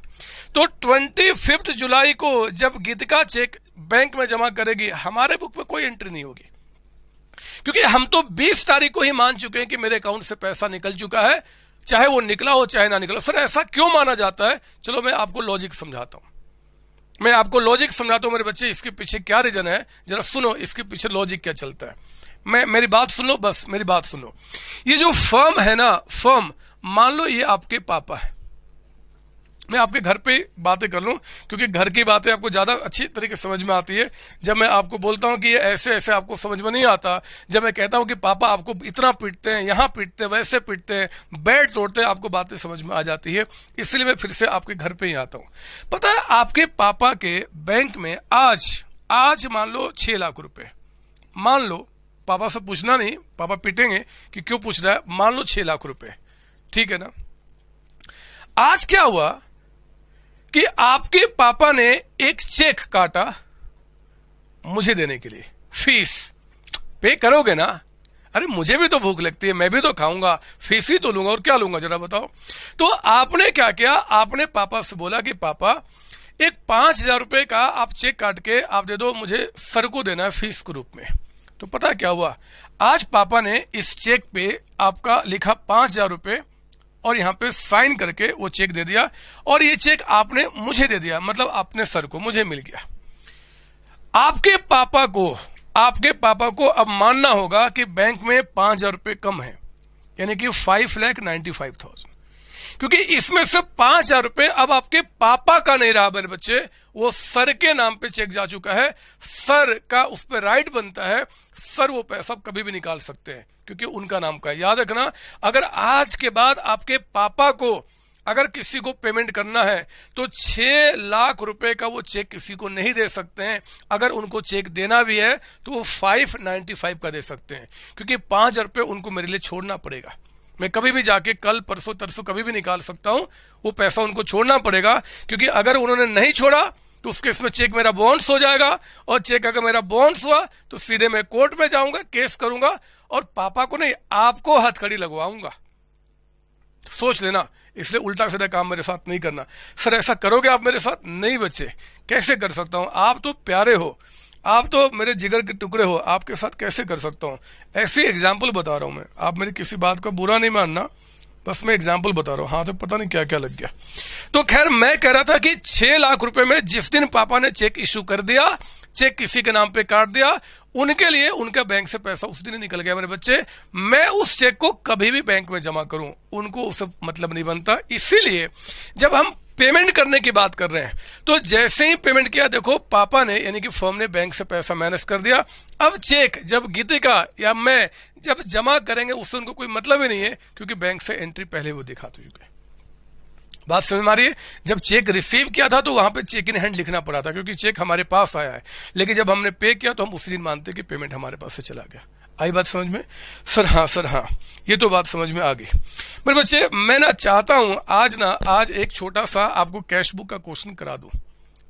तो ट्वेंटी जुलाई को जब गीतिका चेक बैंक में जमा करेगी, हमारे बुक में कोई एंट्री नहीं होगी। क्योंकि हम तो 20 तारीख को ही मान चुके हैं कि मेरे अकाउंट से पैसा निकल चुका है चाहे वो निकला हो, चाहे ना निकला सर ऐसा क्यों माना जाता है? चलो मैं आपको लॉजिक समझाता हूँ। मैं आपको लॉजिक समझाता हूँ मेरे बच्चे, इसके पीछे क्या रीजन है? जरा सुनो, इसके पीछे लॉजिक क्या चलता है। मैं, मेरी बात सुन लो बस मेरी बात सुनो। ये जो फर्म है ना फर्म मान लो ये आपके पापा है। मैं आपके घर पे बातें कर लूँ, क्योंकि घर की बातें आपको ज़्यादा अच्छी तरीके से समझ में आती है। जब मैं आपको बोलता हूँ कि ये ऐसे ऐसे आपको समझ में नहीं आता, जब मैं कहता हूँ कि पापा आपको इतना पीटते हैं, यहाँ पीटते हैं, वैसे पीटते हैं बेड तोड़ते हैं, आपको बातें समझ में आ जाती है। इसलिए मैं फिर से आपके घर पे ही आता हूँ। पता है, आपके पापा के बैंक में आज आज मान लो छह लाख रुपए। मान लो, पापा से पूछना नहीं, पापा पीटेंगे कि क्यों पूछ रहा है, मान लो छह लाख रुपए। ठीक है ना? आज क्या हुआ? कि आपके पापा ने एक चेक काटा मुझे देने के लिए। फ़ीस। पे करोगे ना? अरे, मुझे भी तो भूख लगती है, मैं भी तो खाऊँगा। फ़ीस ही तो लूँगा, और क्या लूँगा, जरा बताओ। तो आपने क्या किया? आपने पापा से बोला कि, पापा, एक पाँच हज़ार रुपए का आप चेक काट के आप दे दो, मुझे सर को देना है फ़ीस के रूप में। तो पता क्या हुआ? आज पापा ने इस चेक पे आपका लिखा पाँच हज़ार रुपए और यहाँ पे साइन करके वो चेक दे दिया और ये चेक आपने मुझे दे दिया मतलब अपने सर को, मुझे मिल गया। आपके पापा को, आपके पापा को अब मानना होगा कि बैंक में पाँच हज़ार रुपए कम है, यानी कि five lakh ninety five thousand क्योंकि इसमें से पाँच हज़ार रुपए अब आपके पापा का नहीं रहा मेरे बच्चे, वो सर के नाम पे चेक जा चुका है, सर का उस पर राइट बनता है, सर वो पैसा कभी भी निकाल सकते हैं। क्योंकि उनका नाम का है। याद रखना, अगर आज के बाद आपके पापा को अगर किसी को पेमेंट करना है तो छह लाख रुपए का वो चेक किसी को नहीं दे सकते हैं। अगर उनको चेक देना भी है तो वो फाइव नाइन्टी फाइव का दे सकते हैं। क्योंकि पाँच हज़ार रुपये उनको मेरे लिए छोड़ना पड़ेगा। मैं कभी भी जाके कल, परसों, तरसों कभी भी निकाल सकता हूँ, वो पैसा उनको छोड़ना पड़ेगा। क्योंकि अगर उन्होंने नहीं छोड़ा तो उसके इसमें चेक मेरा बॉन्ड्स हो जाएगा। और चेक अगर मेरा बॉन्ड्स हुआ तो सीधे मैं कोर्ट में जाऊँगा, केस करूँगा। और पापा को नहीं, आपको हथकड़ी लगवाऊँगा। सोच लेना, इसलिए उल्टा सीधा काम मेरे साथ नहीं करना। सर, ऐसा करोगे आप मेरे साथ? नहीं बच्चे, कैसे कर सकता हूँ? आप तो प्यारे हो, आप तो मेरे जिगर के टुकड़े हो, आपके साथ कैसे कर सकता हूँ? ऐसी एग्ज़ाम्पल बता रहा हूँ मैं। आप मेरी किसी बात का बुरा नहीं मानना, बस मैं एग्ज़ाम्पल बता रहा हूँ। हाँ तो पता नहीं क्या क्या लग गया। तो खैर, मैं कह रहा था कि छह लाख रुपए में जिस दिन पापा ने चेक इशू कर दिया चेक किसी के नाम पे काट दिया, उनके लिए उनका बैंक से पैसा उस दिन निकल गया। मेरे बच्चे, मैं उस चेक को कभी भी बैंक में जमा करूँ, उनको उससे मतलब नहीं बनता। इसीलिए जब हम पेमेंट करने की बात कर रहे हैं तो जैसे ही पेमेंट किया, देखो, पापा ने, यानी कि फर्म ने बैंक से पैसा मैनेज कर दिया। अब चेक, जब गीतिका या मैं जब जमा करेंगे, उससे उनको कोई मतलब ही नहीं है, क्योंकि बैंक से एंट्री पहले वो दिखा चुके बात समझ में आ रही है? जब चेक रिसीव किया था तो वहाँ पे चेक इन हैंड लिखना पड़ा था, क्योंकि चेक हमारे पास आया है। लेकिन जब हमने पे किया तो हम उसी दिन मानते कि पेमेंट हमारे पास से चला गया। आई बात समझ में? सर हाँ सर हाँ। ये तो बात समझ में आ गई। मेरे बच्चे, मैं ना चाहता हूँ, आज ना, आज एक छोटा सा आपको कैश बुक का क्वेश्चन करा दूँ।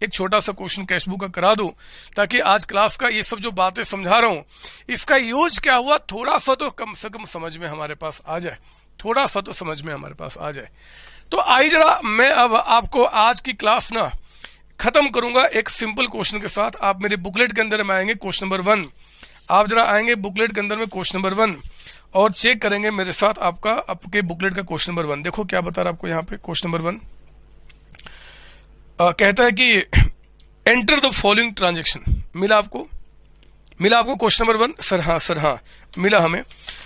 एक छोटा सा क्वेश्चन कैश बुक का करा दूँ, ताकि आज क्लास का ये सब जो बातें समझा रहा हूँ, इसका यूज़ क्या हुआ, थोड़ा सा तो कम से कम समझ में हमारे पास आ जाए। थोड़ा सा तो समझ में हमारे पास आ जाए। तो आई जरा, मैं अब आपको आज की क्लास ना खत्म करूँगा एक सिंपल क्वेश्चन के साथ। आप मेरे बुकलेट के अंदर में आएँगे, क्वेश्चन नंबर वन। आप जरा आएँगे बुकलेट के अंदर में क्वेश्चन नंबर वन और चेक करेंगे मेरे साथ आपका, आपके बुकलेट का क्वेश्चन नंबर वन। देखो क्या बता रहा आपको यहाँ पे, क्वेश्चन नंबर वन। कहता है कि एंटर द फॉलोइंग ट्रांजेक्शन मिला आपको? मिला आपको क्वेश्चन नंबर वन? सर हाँ सर हाँ। मिला हमें।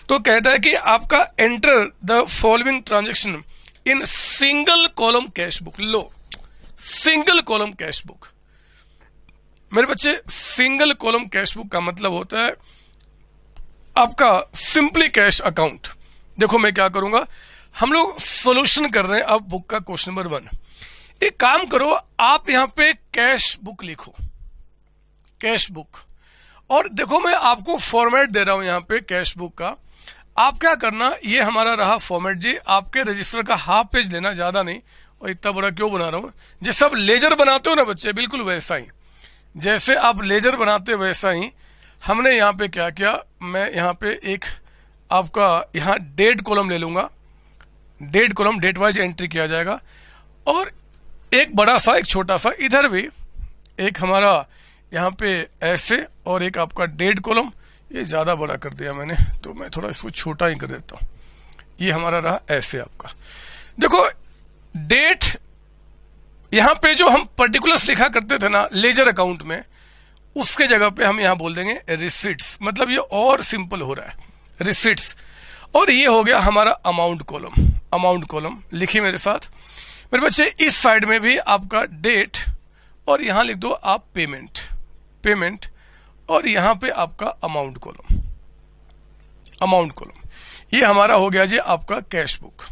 तो कहता है कि आपका enter the following transaction in single column cash book low. Single column cash book मेरे बच्चे सिंगल कॉलम कैश बुक का मतलब होता है आपका सिंपली कैश अकाउंट देखो मैं क्या करूँगा। हम लोग सोल्यूशन कर रहे हैं अब बुक का क्वेश्चन नंबर वन एक काम करो, आप यहाँ पे कैश बुक लिखो। कैश बुक और देखो, मैं आपको फॉर्मेट दे रहा हूँ यहाँ पे कैश बुक का। आप क्या करना, ये हमारा रहा फॉर्मेट जी, आपके रजिस्टर का हाफ़ पेज लेना, ज़्यादा नहीं। और इतना बड़ा क्यों बना रहा हूँ? जैसे आप लेजर बनाते हो ना बच्चे, बिल्कुल वैसा ही। जैसे आप लेजर बनाते वैसा ही। हमने यहाँ पे क्या किया, मैं यहाँ पे एक आपका यहाँ डेट कॉलम ले लूँगा। Date column date wise entry किया जाएगा। और एक बड़ा सा, एक छोटा सा, इधर भी एक हमारा यहाँ पे ऐसे और एक आपका डेट कॉलम, ये ज़्यादा बड़ा कर दिया मैंने तो मैं थोड़ा इसको छोटा ही कर देता हूँ। ये हमारा रहा ऐसे आपका। देखो डेट यहाँ पे जो हम पर्टिकुलर्स लिखा करते थे ना लेजर अकाउंट में, उसके जगह पे हम यहाँ बोल देंगे रिसिट्स मतलब ये और सिंपल हो रहा है। रिसिट्स और ये हो गया हमारा अमाउंट कॉलम अमाउंट कॉलम लिखी मेरे साथ। मेरे बच्चे, इस साइड में भी आपका डेट और यहाँ लिख दो आप पेमेंट पेमेंट और यहाँ पे आपका अमाउंट कॉलम अमाउंट कॉलम ये हमारा हो गया जी आपका कैश बुक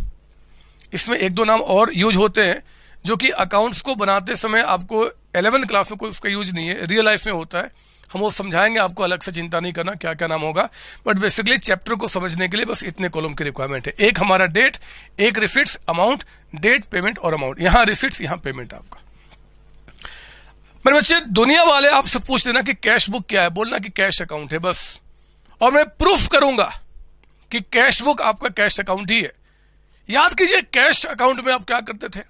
इसमें एक दो नाम और यूज़ होते हैं, जो कि अकाउंट्स को बनाते समय आपको एलेवन क्लास में कोई उसका यूज़ नहीं है रियल लाइफ में होता है। हम वो समझाएँगे, आपको अलग से चिंता नहीं करना क्या क्या नाम होगा। बट बेसिकली चैप्टर को समझने के लिए बस इतने कॉलम की रिक्वायरमेंट है। एक हमारा डेट एक रिसिट्स अमाउंट डेट पेमेंट और अमाउंट यहाँ रिसिट्स यहाँ पेमेंट आपका। मेरे बच्चे, दुनिया वाले आपसे पूछ लेना कि कैश बुक क्या है। बोलना कि कैश अकाउंट है, बस। और मैं प्रूफ करूँगा कि कैश बुक आपका कैश अकाउंट ही है। याद कीजिए, कैश अकाउंट में आप क्या करते थे?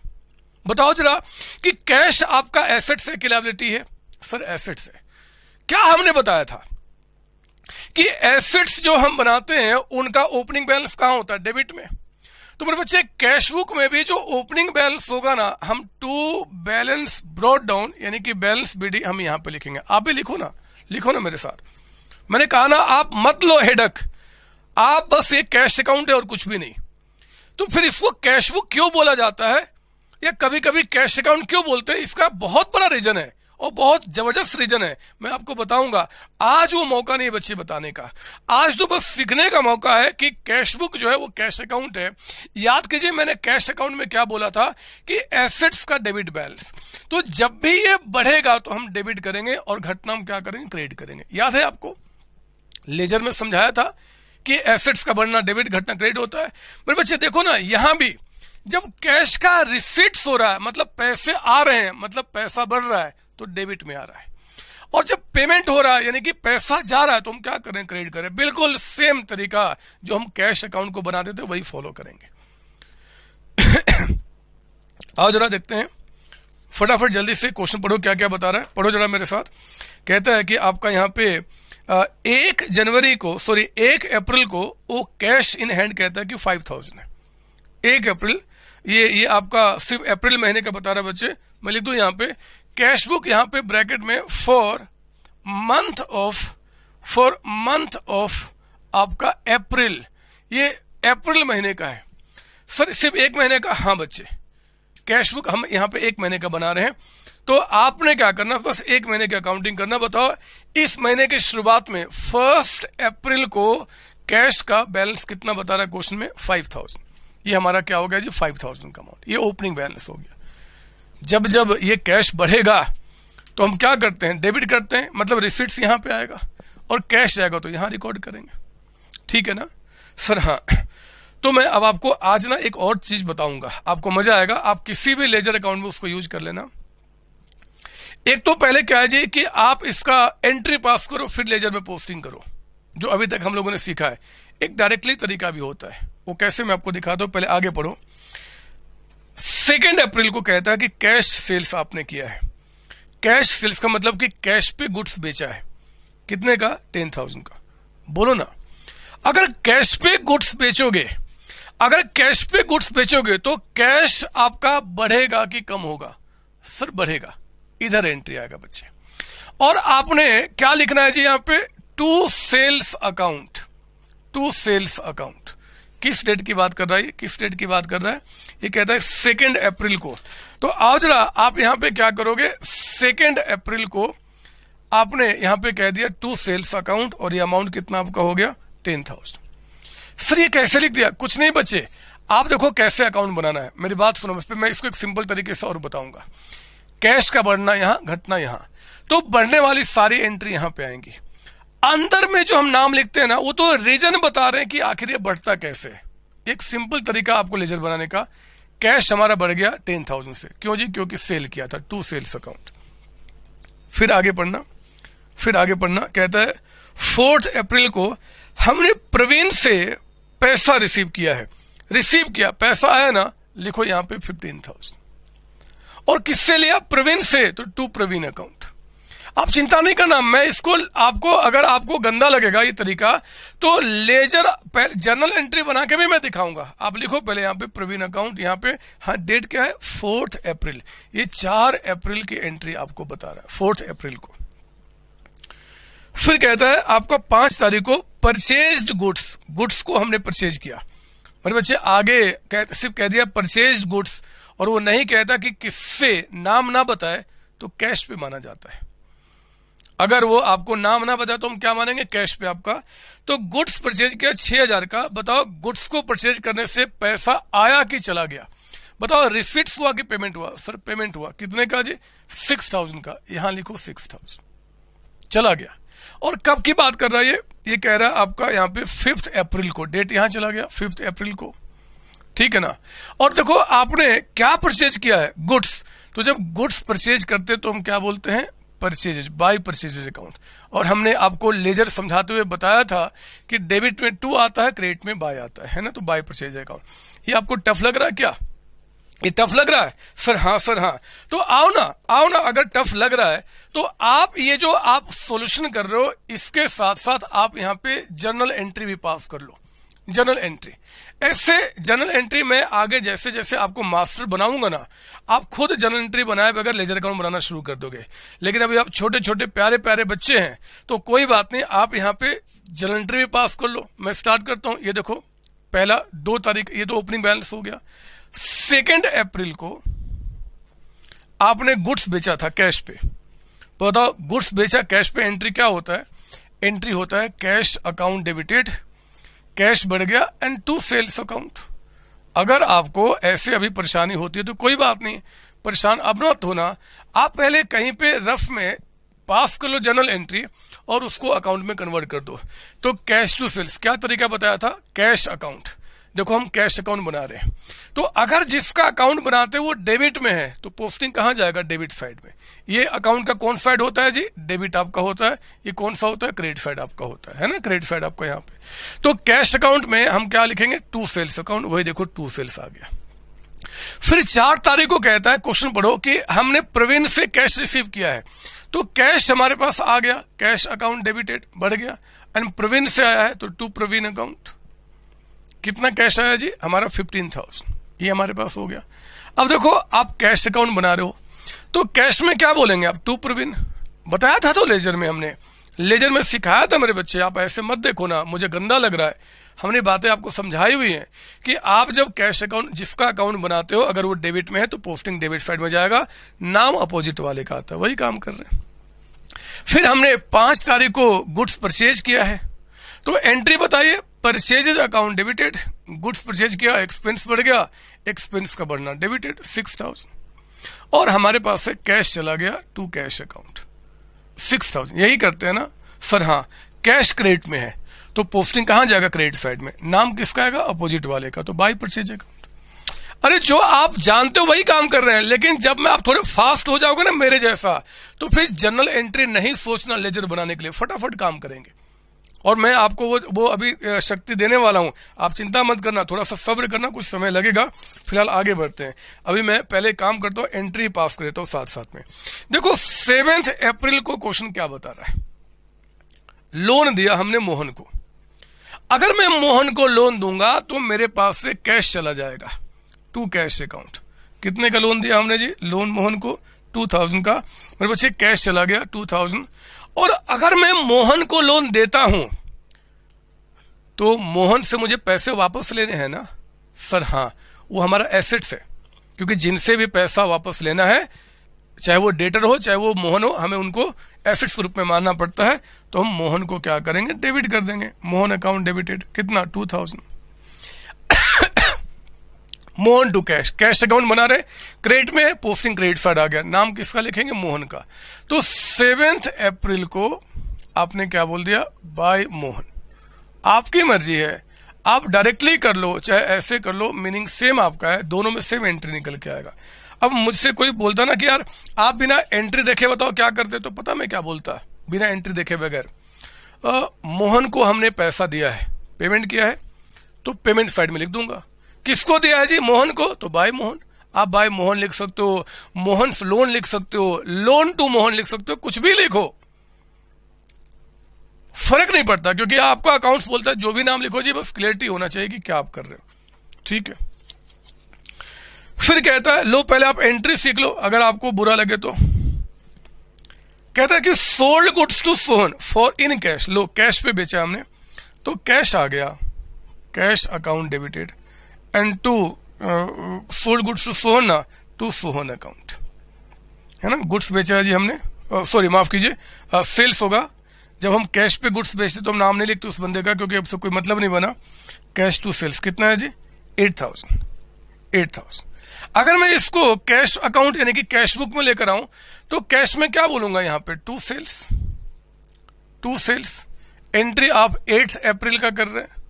बताओ जरा कि कैश आपका एसेट है कि लाइबिलिटी है। सर एसेट है क्या हमने बताया था कि एसेट्स जो हम बनाते हैं, उनका ओपनिंग बैलेंस कहाँ होता है? डेबिट में। तो मेरे बच्चे कैश बुक में भी जो ओपनिंग बैलेंस होगा ना, हम टू बैलेंस ब्रॉड डाउन यानी कि बैलेंस बीडी हम यहाँ पे लिखेंगे। आप भी लिखो ना। लिखो ना मेरे साथ। मैंने कहा ना, आप मत लो हेडक आप बस ये कैश अकाउंट है और कुछ भी नहीं। तो फिर इसको कैश बुक क्यों बोला जाता है? या कभी कभी कैश अकाउंट क्यों बोलते हैं? इसका बहुत बड़ा रीजन है। और बहुत ज़बरदस्त रीजन है। मैं आपको बताऊँगा, आज वो मौका नहीं बच्चे बताने का। आज तो बस सीखने का मौका है कि कैश बुक जो है वो कैश अकाउंट है। याद कीजिए, मैंने कैश अकाउंट में क्या बोला था कि एसेट्स का डेबिट बैलेंस। तो जब भी ये बढ़ेगा तो हम डेबिट करेंगे और घटना हम क्या करेंगे? क्रेडिट करेंगे। याद है आपको? लेजर में समझाया था कि एसेट्स का बढ़ना, डेबिट घटना, क्रेडिट होता है। मेरे बच्चे देखो ना, यहाँ भी जब कैश का रिसिट्स हो रहा है मतलब पैसे आ रहे हैं मतलब पैसा बढ़ रहा है तो डेबिट में आ रहा है। और जब पेमेंट हो रहा है, यानी कि पैसा जा रहा है तो हम क्या करें, क्रेडिट करें? बिल्कुल सेम तरीका जो हम कैश अकाउंट को बनाते थे, वही फॉलो करेंगे। आओ जरा देखते हैं। फटाफट जल्दी से क्वेश्चन पढ़ो क्या क्या बता रहा है। पढ़ो जरा मेरे साथ। कहता है कि आपका यहाँ पे एक जनवरी को सॉरी एक अप्रैल को वो कैश इन हैंड कहता है कि फाइव थाउज़ेंड है। एक अप्रैल, ये ये आपका सिर्फ़ अप्रैल महीने का बता रहा है बच्चे। मैं लिख दू यहाँ पे कैश बुक यहाँ पे ब्रैकेट में for month of for month of आपका अप्रैल ये अप्रैल महीने का है। सर, सिर्फ़ एक महीने का? हाँ बच्चे। कैश बुक हम यहाँ पे एक महीने का बना रहे हैं। तो आपने क्या करना? बस एक महीने की अकाउंटिंग करना। बताओ, इस महीने की शुरुआत में फ़र्स्ट अप्रैल को कैश का बैलेंस कितना बता रहा है? क्वेश्चन में फाइव थाउज़ेंड ये हमारा क्या हो गया जी? फाइव थाउज़ेंड का अमाउंट ये ओपनिंग बैलेंस हो गया। जब जब ये कैश बढ़ेगा तो हम क्या करते हैं? डेबिट करते हैं मतलब रिसिट्स यहाँ पे आएगा, और कैश जाएगा तो यहाँ रिकॉर्ड करेंगे। ठीक है ना? सर हाँ। तो मैं अब आपको आज ना एक और चीज़ बताऊँगा। आपको मज़ा आएगा, आप किसी भी लेजर अकाउंट में उसको यूज़ कर लेना। एक तो पहले क्या है कि आप इसका एंट्री पास करो, फिर लेजर में पोस्टिंग करो, जो अभी तक हम लोगों ने सीखा है। एक डायरेक्टली तरीका भी होता है। वो कैसे मैं आपको दिखाता हूँ, पहले आगे पढ़ो। सेकेंड अप्रैल को कहता है कि कैश सेल्स आपने किया है। कैश सेल्स का मतलब कि कैश पे गुड्स बेचा है। कितने का? टेन थाउज़ेंड का। बोलो ना। अगर कैश पे गुड्स बेचोगे, अगर कैश पे गुड्स बेचोगे तो कैश आपका बढ़ेगा कि कम होगा? सर, बढ़ेगा। इधर एंट्री आएगा बच्चे। और आपने क्या लिखना है जी यहाँ पे? To sales account to sales account किस डेट की बात कर रहा है किस डेट की बात कर रहा है? ये कहता है सेकेंड अप्रैल को। तो आओ जरा आप यहाँ पे क्या करोगे? सेकेंड अप्रैल को आपने यहाँ पे कह दिया टू सेल्स अकाउंट और ये अमाउंट कितना आपका हो गया? टेन थाउज़ेंड सर, ये कैसे लिख दिया? कुछ नहीं बचे। आप देखो कैसे अकाउंट बनाना है। मेरी बात सुनो, मैं इसको एक सिंपल तरीके से और बताऊँगा। कैश का बढ़ना यहाँ, घटना यहाँ। तो बढ़ने वाली सारी एंट्री यहाँ पे आएँगी। अंदर में जो हम नाम लिखते हैं ना, वो तो रीजन बता रहे हैं कि आखिर ये बढ़ता कैसे। एक सिंपल तरीका आपको लेजर बनाने का। कैश हमारा बढ़ गया टेन थाउज़ेंड से। क्यों जी? क्योंकि सेल किया था, टू सेल्स अकाउंट। फिर आगे पढ़ना, फिर आगे पढ़ना, कहता है, फोर्थ अप्रैल को हमने प्रवीण से पैसा रिसीव किया है। रिसीव किया, पैसा आया ना, लिखो यहाँ पे फिफ्टीन थाउज़ेंड और किससे लिया? प्रवीण से तो टू प्रवीण अकाउंट। आप चिंता नहीं करना मैं इसको आपको अगर आपको गंदा लगेगा ये तरीका तो लेजर जर्नल एंट्री बना के भी मैं दिखाऊँगा। आप लिखो पहले यहाँ पे प्रवीण अकाउंट यहाँ पे हाँ डेट क्या है? Fourth April. ये चार अप्रैल की एंट्री आपको बता रहा है फोर्थ अप्रैल को। फिर कहता है आपका पाँच तारीख को परचेज गुड्स गुड्स को हमने परचेज किया। मेरे बच्चे आगे कह, सिर्फ़ कह दिया परचेज गुड्स और वो नहीं कहता कि किससे नाम ना बताए तो कैश पे माना जाता है। अगर वो आपको नाम ना बताए तो हम क्या मानेंगे? कैश पे आपका। तो गुड्स परचेज किया छह हज़ार का। बताओ, गुड्स को परचेज करने से पैसा आया कि चला गया? बताओ रिसिट्स हुआ कि पेमेंट हुआ? सर पेमेंट हुआ। कितने का जी? सिक्स थाउज़ेंड का। यहाँ लिखो सिक्स थाउज़ेंड चला गया। और कब की बात कर रहा है ये? ये कह रहा है आपका यहाँ पे फिफ्थ अप्रैल को। डेट यहाँ चला गया फिफ्थ अप्रैल को। ठीक है ना? और देखो, आपने क्या परचेज किया है? गुड्स तो जब गुड्स परचेज करते तो हम क्या बोलते हैं? परचेजेज बाई परचेजेज अकाउंट और हमने आपको लेजर समझाते हुए बताया था कि डेबिट में टू आता है क्रेडिट में बाय आता है ना? तो बाय परचेज अकाउंट ये आपको टफ लग रहा है क्या? ये टफ लग रहा है? सर हाँ सर हाँ. तो आओ ना आओ ना, अगर टफ लग रहा है तो आप ये जो आप सॉल्यूशन कर रहे हो, इसके साथ साथ आप यहाँ पे जर्नल एंट्री भी पास कर लो. जर्नल एंट्री ऐसे जनरल एंट्री में आगे जैसे जैसे आपको मास्टर बनाऊँगा ना, आप खुद जनरल एंट्री बनाए बगैर लेजर अकाउंट बनाना शुरू कर दोगे। लेकिन अभी आप छोटे छोटे प्यारे प्यारे बच्चे हैं तो कोई बात नहीं, आप यहाँ पे जर्नल एंट्री भी पास कर लो। मैं स्टार्ट करता हूँ। ये देखो, पहला दो तारीख, ये तो ओपनिंग बैलेंस हो गया। सेकेंड अप्रैल को आपने गुड्स बेचा था कैश पे। बताओ गुड्स बेचा कैश पे एंट्री क्या होता है? एंट्री होता है कैश अकाउंट डेबिटेड कैश बढ़ गया एंड टू सेल्स अकाउंट अगर आपको ऐसे अभी परेशानी होती है तो कोई बात नहीं, परेशान अब मत होना। आप पहले कहीं पे रफ में पास कर लो जनरल एंट्री और उसको अकाउंट में कन्वर्ट कर दो। तो कैश टू सेल्स क्या तरीका बताया था? कैश अकाउंट देखो हम कैश अकाउंट बना रहे हैं। तो अगर जिसका अकाउंट बनाते हैं वो डेबिट में है तो पोस्टिंग कहाँ जाएगा? डेबिट साइड में। ये अकाउंट का कौन साइड होता है जी? डेबिट आपका होता है। ये कौन सा होता है? क्रेडिट साइड आपका होता है। ना? क्रेडिट साइड आपका यहाँ पे। तो कैश अकाउंट में हम क्या लिखेंगे? To sales account. वही देखो, टू सेल्स आ गया। फिर चार तारीख को कहता है, क्वेश्चन पढ़ो, कि हमने प्रवीण से कैश रिसीव किया है। तो कैश हमारे पास आ गया। कैश अकाउंट डेबिटेड बढ़ गया। एंड प्रवीण से आया है तो टू प्रवीण अकाउंट। कितना कैश आया जी? हमारा फिफ्टीन थाउज़ेंड ये हमारे पास हो गया। अब देखो, आप कैश अकाउंट बना रहे हो। तो कैश में क्या बोलेंगे आप? टू प्रवीण, बताया था तो लेजर में हमने। लेजर में सिखाया था मेरे बच्चे, आप ऐसे मत देखो ना, मुझे गंदा लग रहा है। हमने बातें आपको समझाई हुई हैं कि आप जब कैश अकाउंट जिसका अकाउंट बनाते हो, अगर वो डेबिट में है तो पोस्टिंग डेबिट साइड में जाएगा, नाम अपोजिट वाले का आता है, वही काम कर रहे हैं। फिर हमने पाँच तारीख को गुड्स परचेज किया है। तो एंट्री बताइए purchases account debited, goods purchase किया, एक्सपेंस बढ़ गया, एक्सपेंस का बढ़ना डेबिटेड सिक्स थाउज़ेंड और हमारे पास से कैश चला गया to cash account six thousand यही करते हैं ना? सर हाँ कैश क्रेडिट में है। तो पोस्टिंग कहाँ जाएगा क्रेडिट साइड में? नाम किसका आएगा? अपोजिट वाले का। तो बाई परचेज अकाउंट अरे, जो आप जानते हो वही काम कर रहे हैं, लेकिन जब मैं आप थोड़े फास्ट हो जाओगे ना मेरे जैसा तो फिर जनरल एंट्री नहीं सोचना लेजर बनाने के लिए। फटाफट काम करेंगे। और मैं आपको वो वो अभी शक्ति देने वाला हूँ। आप चिंता मत करना, थोड़ा सा सब्र करना, कुछ समय लगेगा, फ़िलहाल आगे बढ़ते हैं। अभी मैं पहले काम करता हूँ एंट्री पास कर देता हूँ साथ साथ में। देखो सेवेंथ अप्रैल को क्वेश्चन क्या बता रहा है? लोन दिया हमने मोहन को। अगर मैं मोहन को लोन दूँगा तो मेरे पास से कैश चला जाएगा। टू कैश अकाउंट कितने का लोन दिया हमने जी? लोन मोहन को टू थाउज़ेंड का। मेरे बच्चे कैश चला गया टू थाउज़ेंड और अगर मैं मोहन को लोन देता हूँ तो मोहन से मुझे पैसे वापस लेने हैं ना? सर हाँ वो हमारा एसेट्स है, क्योंकि जिनसे भी पैसा वापस लेना है, चाहे वो डेटर हो, चाहे वो मोहन हो, हमें उनको एसेट्स के रूप में मानना पड़ता है। तो हम मोहन को क्या करेंगे? डेबिट कर देंगे। मोहन अकाउंट डेबिटेड कितना? Two thousand Mohan to cash cash account बना रहे, क्रेडिट में पोस्टिंग क्रेडिट साइड आ गया। नाम किसका लिखेंगे? मोहन का। तो सेवेंथ अप्रैल को आपने क्या बोल दिया? बाय मोहन। आपकी मर्ज़ी है। आप डायरेक्टली कर लो, चाहे ऐसे कर लो मीनिंग सेम आपका है। दोनों में सेम एंट्री निकल के आएगा। अब मुझसे कोई बोलता ना कि यार, आप बिना एंट्री देखे बताओ क्या करते तो पता मैं क्या बोलता? बिना एंट्री देखे बगैर। मोहन को हमने पैसा दिया है। पेमेंट किया है। तो पेमेंट साइड में लिख दूँगा। किसको दिया है जी? मोहन को? तो बाय मोहन। आप बाय मोहन लिख सकते हो, मोहन लोन लिख सकते हो, लोन टू मोहन लिख सकते हो, कुछ भी लिखो। फ़र्क नहीं पड़ता, क्योंकि आपका अकाउंट बोलता है, जो भी नाम लिखो जी, बस क्लियरिटी होना चाहिए कि क्या आप कर रहे हो। ठीक है। फिर कहता है, लो, पहले आप एंट्री सीख लो, अगर आपको बुरा लगे तो। कहता है कि sold goods to Sohan for in cash low cash पे बेचा हमने तो कैश आ गया। Cash account debited and to sold goods to Sohan to Sohan account है ना? गुड्स बेचा है जी हमने। सॉरी uh, माफ़ कीजिए। सेल्स uh, होगा। जब हम कैश पे गुड्स बेचते तो हम नाम नहीं लिखते उस बंदे का क्योंकि अब कोई मतलब नहीं बना। कैश टू सेल्स कितना है जी? एट थाउज़ेंड एट थाउज़ेंड अगर मैं इसको कैश अकाउंट यानी कि कैश बुक में लेकर आऊँ तो कैश में क्या बोलूँगा यहाँ पे? To sales to sales entry आप एट अप्रैल का कर रहे हैं।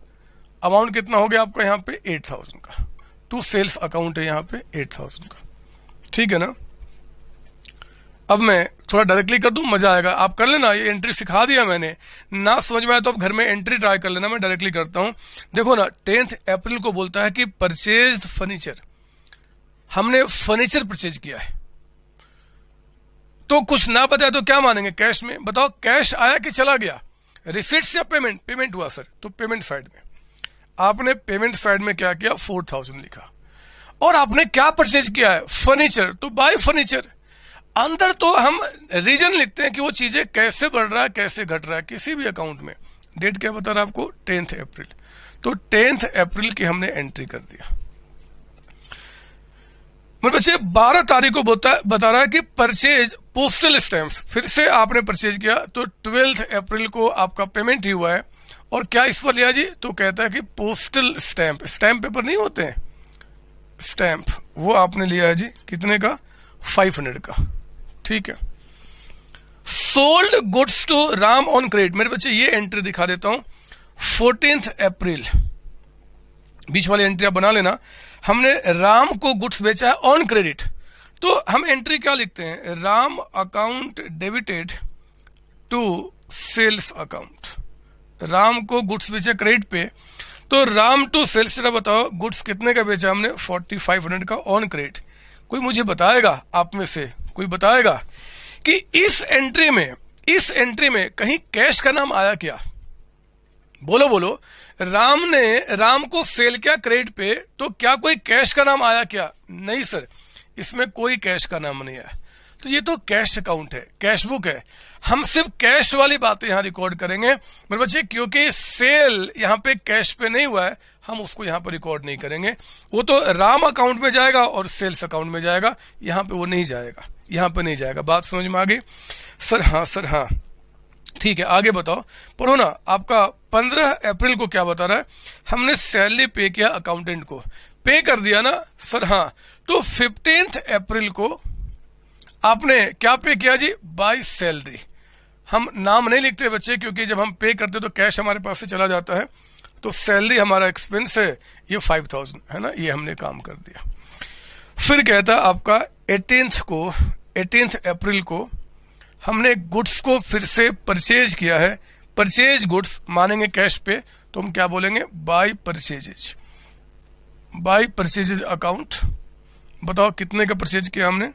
अमाउंट कितना हो गया आपका यहाँ पे? एट थाउज़ेंड का। टू सेल्स अकाउंट है यहाँ पे, एट थाउज़ेंड का। ठीक है ना? अब मैं थोड़ा डायरेक्टली कर दूँ, मज़ा आएगा। आप कर लेना, ये एंट्री सिखा दिया मैंने। ना समझ में आया तो आप घर में एंट्री ट्राई कर लेना, मैं डायरेक्टली करता हूँ। देखो ना टेंथ अप्रैल को बोलता है कि परचेज फर्नीचर हमने फर्नीचर परचेज किया है। तो कुछ ना बताया तो क्या मानेंगे? कैश में। बताओ कैश आया कि चला गया? रिसिट्स या पेमेंट पेमेंट हुआ सर तो पेमेंट साइड में। आपने पेमेंट साइड में क्या किया? फोर थाउज़ेंड लिखा। और आपने क्या परचेज किया है? फर्नीचर तो बाय फर्नीचर अंदर तो हम रीजन लिखते हैं कि वो चीज़ें कैसे बढ़ रहा है, कैसे घट रहा है, किसी भी अकाउंट में। डेट क्या बता रहा है आपको? टेंथ अप्रैल तो टेंथ अप्रैल की हमने एंट्री कर दिया। मेरे बच्चे, बारह तारीख को बता रहा है कि परचेज पोस्टल स्टैम्प फिर से आपने परचेज किया। तो ट्वेल्थ अप्रैल को आपका पेमेंट ही हुआ है। और क्या इस पर लिया जी? तो कहता है कि पोस्टल स्टैंप स्टैंप पेपर नहीं होते हैं? स्टैंप वो आपने लिया है जी, कितने का? फाइव हंड्रेड का। ठीक है। Sold goods to Ram on credit मेरे बच्चे, ये एंट्री दिखा देता हूँ। फोर्टींथ अप्रैल बीच वाली एंट्री आप बना लेना। हमने राम को गुड्स बेचा है ऑन क्रेडिट तो हम एंट्री क्या लिखते हैं? Ram account debited to sales account Ram को गुड्स बेचे क्रेडिट पे। तो राम टू सेल्स बताओ, गुड्स कितने का बेचा हमने? फोर्टी फाइव हंड्रेड का ऑन क्रेडिट कोई मुझे बताएगा आप में से? कोई बताएगा? कि इस एंट्री में, इस एंट्री में कहीं कैश का नाम आया क्या? बोलो बोलो। राम ने, राम को सेल किया क्रेडिट पे तो क्या कोई कैश का नाम आया क्या? नहीं सर इसमें कोई कैश का नाम नहीं आया तो ये तो कैश अकाउंट है कैश बुक है। हम सिर्फ़ कैश वाली बातें यहाँ रिकॉर्ड करेंगे। मेरे बच्चे, क्योंकि सेल यहाँ पे कैश पे नहीं हुआ है, हम उसको यहाँ पर रिकॉर्ड नहीं करेंगे। वो तो राम अकाउंट में जाएगा और सेल्स अकाउंट में जाएगा। यहाँ पे वो नहीं जाएगा। यहाँ पे नहीं जाएगा। बात समझ में आ गई? सर हाँ सर हाँ। ठीक है, आगे बताओ। पढ़ो ना, आपका पंद्रह अप्रैल को क्या बता रहा है? हमने सैलरी पे किया अकाउंटेंट को। पे कर दिया ना? सर हाँ। तो फिफ्टींथ अप्रैल को आपने क्या पे किया जी? बाई सैलरी हम नाम नहीं लिखते बच्चे, क्योंकि जब हम पे करते तो कैश हमारे पास से चला जाता है। तो सैलरी हमारा एक्सपेंस है, ये फाइव थाउज़ेंड है ना? ये हमने काम कर दिया। फिर कहता आपका एटीनथ को एटीनथ अप्रैल को हमने गुड्स को फिर से परचेज किया है। परचेज गुड्स मानेंगे कैश पे तो हम क्या बोलेंगे? By purchases by purchases account बताओ कितने का परचेज किया हमने?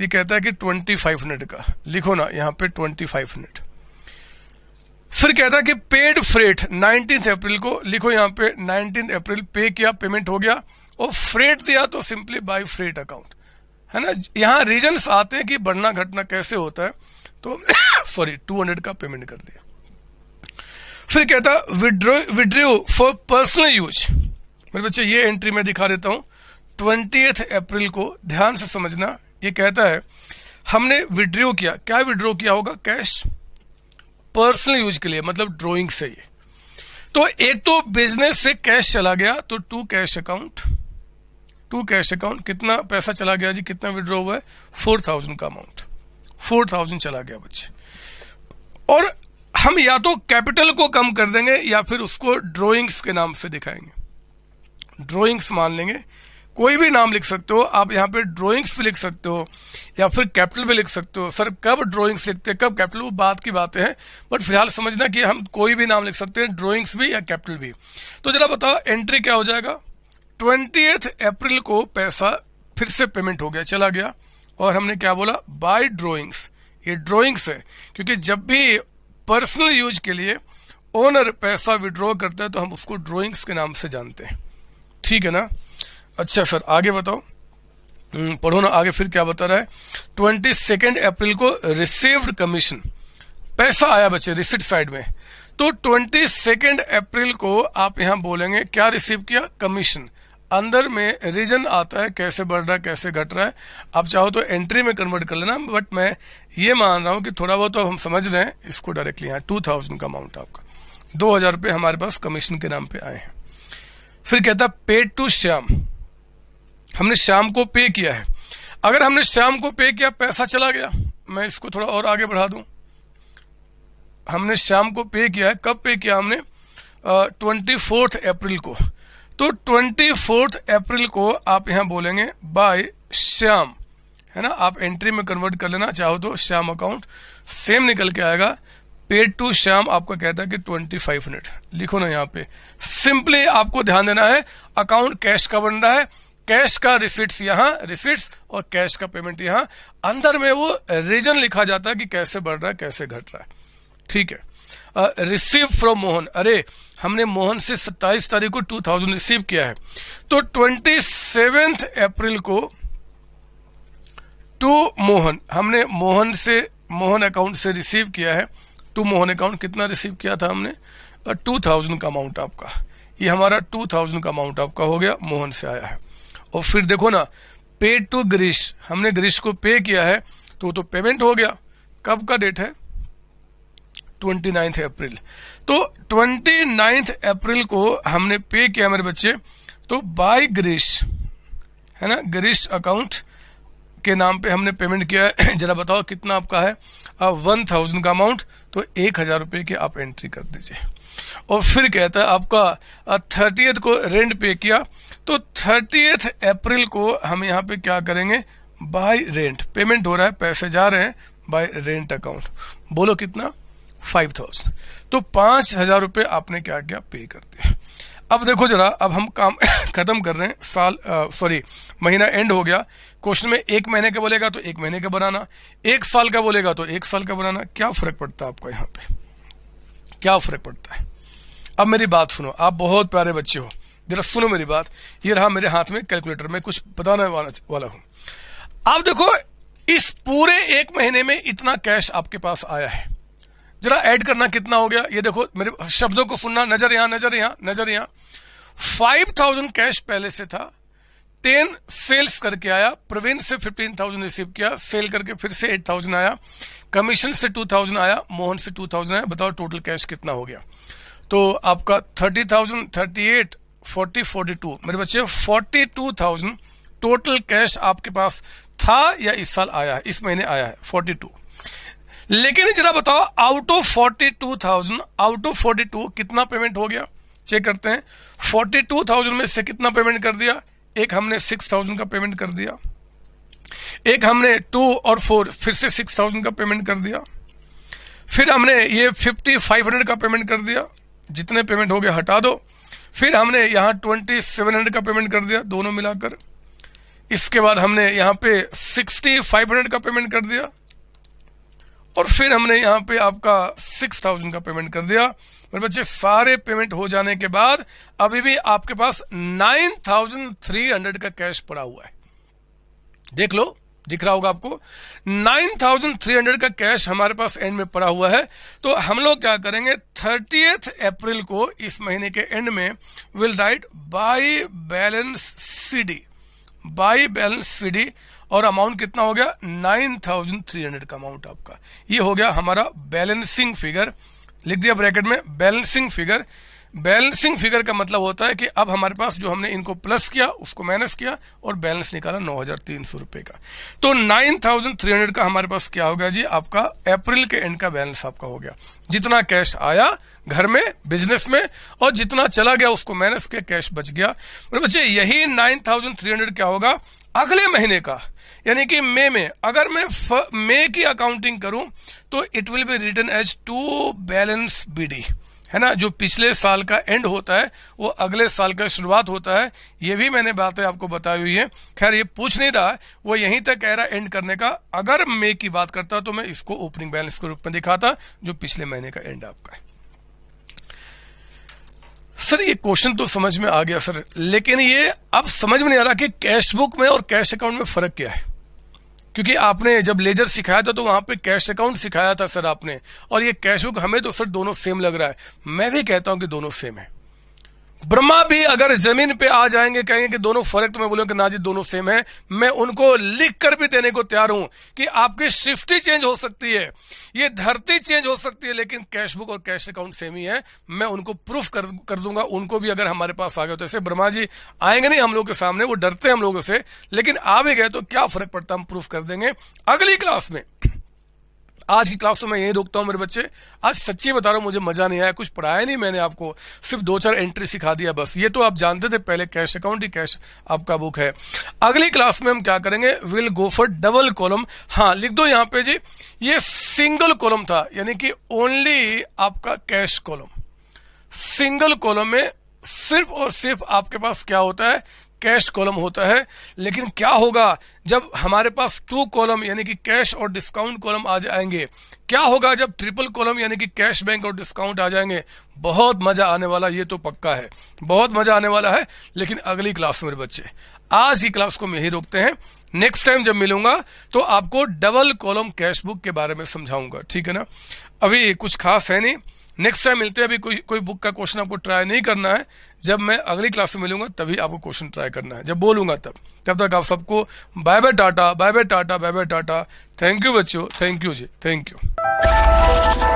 ये कहता है कि ट्वेंटी फाइव हंड्रेड का। लिखो ना, यहाँ पे ट्वेंटी फाइव हंड्रेड फिर कहता है कि पेड फ्रेट नाइनटीन अप्रैल को, लिखो यहाँ पे नाइनटीन अप्रैल पे किया पेमेंट हो गया, और फ्रेट दिया तो सिंपली बाई फ्रेट अकाउंट है ना? यहाँ रीजन आते हैं कि बढ़ना घटना कैसे होता है तो सॉरी टू हंड्रेड का पेमेंट कर दिया। फिर कहता withdraw withdraw for personal use मेरे बच्चे, ये एंट्री में दिखा देता हूँ। ट्वेंटी अप्रैल को ध्यान से समझना ये कहता है, हमने विड्रो किया। क्या विड्रो किया होगा? कैश पर्सनल यूज़ के लिए मतलब ड्रॉइंग से ये। तो एक तो बिज़नेस से कैश चला गया तो to cash account to cash account कितना पैसा चला गया जी? कितना विड्रॉ हुआ है? फोर थाउज़ेंड का अमाउंट फोर थाउज़ेंड चला गया बच्चे। और हम या तो कैपिटल को कम कर देंगे, या फिर उसको ड्रॉइंग्स के नाम से दिखाएँगे। ड्रॉइंग्स मान लेंगे कोई भी नाम लिख सकते हो, आप यहाँ पे ड्राइंग्स भी लिख सकते हो, या फिर कैपिटल भी लिख सकते हो। सर, कब ड्राइंग्स लिखते हैं, कब कैपिटल वो बात की बातें हैं बट फ़िलहाल समझना कि हम कोई भी नाम लिख सकते हैं ड्राइंग्स भी या कैपिटल भी। तो जरा बताओ एंट्री क्या हो जाएगा? ट्वेंटी अप्रैल को पैसा फिर से पेमेंट हो गया, चला गया, और हमने क्या बोला? बाय ड्रॉइंग्स ये ड्रॉइंग्स है, क्योंकि जब भी पर्सनल यूज़ के लिए ओनर पैसा विड्रॉ करता है तो हम उसको ड्रॉइंग्स के नाम से जानते हैं। ठीक है ना? अच्छा सर आगे बताओ। हम्म, पढ़ो ना आगे फिर क्या बता रहा है? ट्वेंटी सेकेंड अप्रैल को रिसीव्ड कमीशन पैसा आया बच्चे रिसिट साइड में। तो ट्वेंटी सेकेंड अप्रैल को आप यहाँ बोलेंगे क्या रिसीव किया? कमीशन। अंदर में रीजन आता है कैसे बढ़ रहा है कैसे घट रहा है। आप चाहो तो एंट्री में कन्वर्ट कर लेना बट मैं ये मान रहा हूँ कि थोड़ा बहुत तो हम समझ रहे हैं इसको डायरेक्टली यहाँ टू थाउज़ेंड का अमाउंट आपका। दो हज़ार रुपये हमारे पास कमीशन के नाम पे आए हैं। फिर कहता पेड टू श्याम। हमने शाम को पे किया है। अगर हमने शाम को पे किया, पैसा चला गया। मैं इसको थोड़ा और आगे बढ़ा दूँ। हमने शाम को पे किया है। कब पे किया हमने? ट्वेंटी फोर्थ अप्रैल को। तो ट्वेंटी फोर्थ अप्रैल को आप यहाँ बोलेंगे, बाय श्याम। है ना? आप एंट्री में कन्वर्ट कर लेना, चाहो तो श्याम अकाउंट सेम निकल के आएगा। पेड टू श्याम आपका कहता है कि ट्वेंटी फाइव हंड्रेड लिखो ना यहाँ पे। सिंपली आपको ध्यान देना है अकाउंट कैश का बन रहा है। कैश का रिसिट्स यहाँ, रिसिट्स और कैश का पेमेंट यहाँ। अंदर में वो रीजन लिखा जाता है कि कैसे बढ़ रहा है, कैसे घट रहा है। ठीक है। Receive from Mohan. अरे, हमने मोहन से 27 तारीख को 2000 रिसीव किया है। तो ट्वेंटी अप्रैल को टू मोहन, हमने मोहन से, मोहन अकाउंट से रिसीव किया है। टू मोहन अकाउंट कितना रिसीव किया था हमने? टू थाउज़ेंड का अमाउंट आपका। ये हमारा टू थाउज़ेंड का अमाउंट आपका हो गया, मोहन से आया है। और फिर देखो ना पे टू ग्रीश हमने ग्रीश को पे किया है तो तो पेमेंट हो गया। कब का डेट है? ट्वेंटी नाइन्थ अप्रैल तो ट्वेंटी नाइन्थ अप्रैल को हमने पे किया मेरे बच्चे। तो बाय ग्रीश है ना? ग्रीश अकाउंट के नाम पे हमने पेमेंट किया है। जरा बताओ कितना आपका है? वन थाउज़ेंड का अमाउंट तो एक हज़ार रुपए की आप एंट्री कर दीजिए। और फिर कहता है आपका थर्टीथ को रेंट पे किया। तो थर्टीथ अप्रैल को हम यहाँ पे क्या करेंगे? बाय रेंट पेमेंट हो रहा है, पैसे जा रहे हैं बाय रेंट अकाउंट बोलो कितना? फाइव थाउज़ेंड तो पाँच हज़ार रुपये आपने क्या क्या? पे कर दिया। अब देखो जरा, अब हम काम खत्म कर रहे हैं, साल सॉरी महीना एंड हो गया। क्वेश्चन में एक महीने का बोलेगा तो एक महीने का बनाना। एक साल का बोलेगा तो एक साल का बनाना। क्या फ़र्क पड़ता है आपको यहाँ पे? क्या फ़र्क पड़ता है? अब मेरी बात सुनो। आप बहुत प्यारे बच्चे हो। जरा सुनो मेरी बात। ये रहा मेरे हाथ में कैलकुलेटर में कुछ बताने वाला, हूँ। आप देखो इस पूरे एक महीने में इतना कैश आपके पास आया है। जरा ऐड करना कितना हो गया? ये देखो मेरे शब्दों को सुनना नज़र यहाँ नज़र यहाँ नज़र यहाँ। फाइव थाउज़ेंड कैश पहले से था टेन सेल्स करके आया प्रवीण से फिफ्टीन थाउज़ेंड रिसीव किया सेल करके फिर से एट थाउज़ेंड आया कमीशन से टू थाउज़ेंड आया मोहन से टू थाउज़ेंड आया बताओ टोटल कैश कितना हो गया। तो आपका thirty thousand thirty eight forty forty two मेरे बच्चे forty two thousand total cash आपके पास था या इस साल आया है? इस महीने आया है फोर्टी टू लेकिन जरा बताओ out of forty two thousand out of forty two कितना पेमेंट हो गया? चेक करते हैं। फोर्टी टू थाउज़ेंड में से कितना पेमेंट कर दिया? एक हमने सिक्स थाउज़ेंड का पेमेंट कर दिया। एक हमने टू और फोर फिर से सिक्स थाउज़ेंड का पेमेंट कर दिया। फिर हमने ये फिफ्टी फाइव हंड्रेड का पेमेंट कर दिया। जितने पेमेंट हो गए, हटा दो। फिर हमने यहाँ ट्वेंटी सेवन हंड्रेड का पेमेंट कर दिया, दोनों मिलाकर। इसके बाद हमने यहाँ पे सिक्सटी फाइव हंड्रेड का पेमेंट कर दिया। और फिर हमने यहाँ पे आपका सिक्स थाउज़ेंड का पेमेंट कर दिया। मेरे बच्चे, सारे पेमेंट हो जाने के बाद अभी भी आपके पास नाइन थाउज़ेंड थ्री हंड्रेड का कैश पड़ा हुआ है। देख लो। दिख रहा होगा आपको। नाइन थाउज़ेंड थ्री हंड्रेड का कैश हमारे पास एंड में पड़ा हुआ है। तो हम लोग क्या करेंगे थर्टी अप्रैल को इस महीने के एंड में will write by balance CD by balance CD और अमाउंट कितना हो गया? नाइन थाउज़ेंड थ्री हंड्रेड का अमाउंट आपका। ये हो गया हमारा बैलेंसिंग फिगर लिख दिया ब्रैकेट में बैलेंसिंग फिगर बैलेंसिंग फिगर का मतलब होता है कि अब हमारे पास जो हमने इनको प्लस किया, उसको माइनस किया और बैलेंस निकाला नौ हज़ार तीन सौ रुपए का। तो नाइन थाउज़ेंड थ्री हंड्रेड का हमारे पास क्या हो गया जी? आपका अप्रैल के एंड का बैलेंस आपका हो गया। जितना कैश आया घर में बिज़नेस में, और जितना चला गया, उसको माइनस किया कैश बच गया। और बच्चे, यही नाइन थाउज़ेंड थ्री हंड्रेड क्या होगा? अगले महीने का। यानी कि मई में, अगर मैं मई की अकाउंटिंग करूँ तो it will be return as to balance BD है ना, जो पिछले साल का एंड होता है, वो अगले साल का शुरुआत होता है, ये भी मैंने बातें आपको बताई हुई है। खैर, ये पूछ नहीं रहा, वो यहीं तक कह रहा एंड करने का। अगर मे की बात करता तो मैं इसको ओपनिंग बैलेंस के रूप में दिखाता, जो पिछले महीने का एंड आपका है। सर, ये क्वेश्चन तो समझ में आ गया, सर, लेकिन ये अब समझ में नहीं आ रहा कि कैश बुक में और कैश अकाउंट में फ़र्क क्या है। क्योंकि आपने जब लेजर सिखाया था तो वहाँ पे कैश अकाउंट सिखाया था सर आपने। और ये कैश बुक हमें तो सर दोनों सेम लग रहा है। मैं भी कहता हूँ कि दोनों सेम है। ब्रह्मा भी अगर ज़मीन पे आ जाएँगे कहेंगे कि दोनों फ़र्क तो मैं बोलूँगा कि ना जी दोनों सेम है। मैं उनको लिख कर भी देने को तैयार हूँ कि आपकी शिफ्ट चेंज हो सकती है। ये धरती चेंज हो सकती है लेकिन कैश बुक और कैश अकाउंट सेम ही है। मैं उनको प्रूफ कर, कर दूँगा उनको भी अगर हमारे पास आ गए तो। ऐसे ब्रह्मा जी आएँगे नहीं हम लोग के सामने वो डरते हैं हम लोगों से लेकिन आ भी गए तो क्या फ़र्क पड़ता हम प्रूफ कर देंगे। अगली क्लास में आज की क्लास तो मैं यही रोकता हूँ मेरे बच्चे। आज सच्ची बता रहा हूँ, मुझे मज़ा नहीं आया, कुछ पढ़ाया नहीं मैंने आपको। सिर्फ़ दो चार एंट्री सिखा दिया बस। ये तो आप जानते थे, पहले कैश अकाउंट ही कैश आपका बुक है। अगली क्लास में हम क्या करेंगे? Will go for double column हाँ लिख दो यहाँ पे जी। ये सिंगल कॉलम था, यानी कि ओनली आपका कैश कॉलम सिंगल कॉलम में सिर्फ़ और सिर्फ़ आपके पास क्या होता है? कैश कॉलम होता है, लेकिन क्या होगा जब हमारे पास टू कॉलम यानी कि कैश और डिस्काउंट कॉलम आ जाएँगे? क्या होगा जब ट्रिपल कॉलम यानी कि कैश बैंक और डिस्काउंट आ जाएँगे? बहुत मज़ा आने वाला, ये तो पक्का है। बहुत मज़ा आने वाला है, लेकिन अगली क्लास मेरे बच्चे, आज की क्लास को मैं ही रोकते हैं। नेक्स्ट टाइम जब मिलूँगा तो आपको डबल कॉलम कैश बुक के बारे में समझाऊँगा, ठीक है ना? अभी कुछ खास है नहीं। नेक्स्ट टाइम मिलते हैं, अभी कोई कोई बुक का क्वेश्चन आपको ट्राई नहीं करना है। जब मैं अगली क्लास में मिलूँगा, तभी आपको क्वेश्चन ट्राई करना है। जब बोलूँगा तब। तब तक आप सबको bye bye tata bye bye tata bye bye tata. Thank you बच्चों थैंक यू जी थैंक यू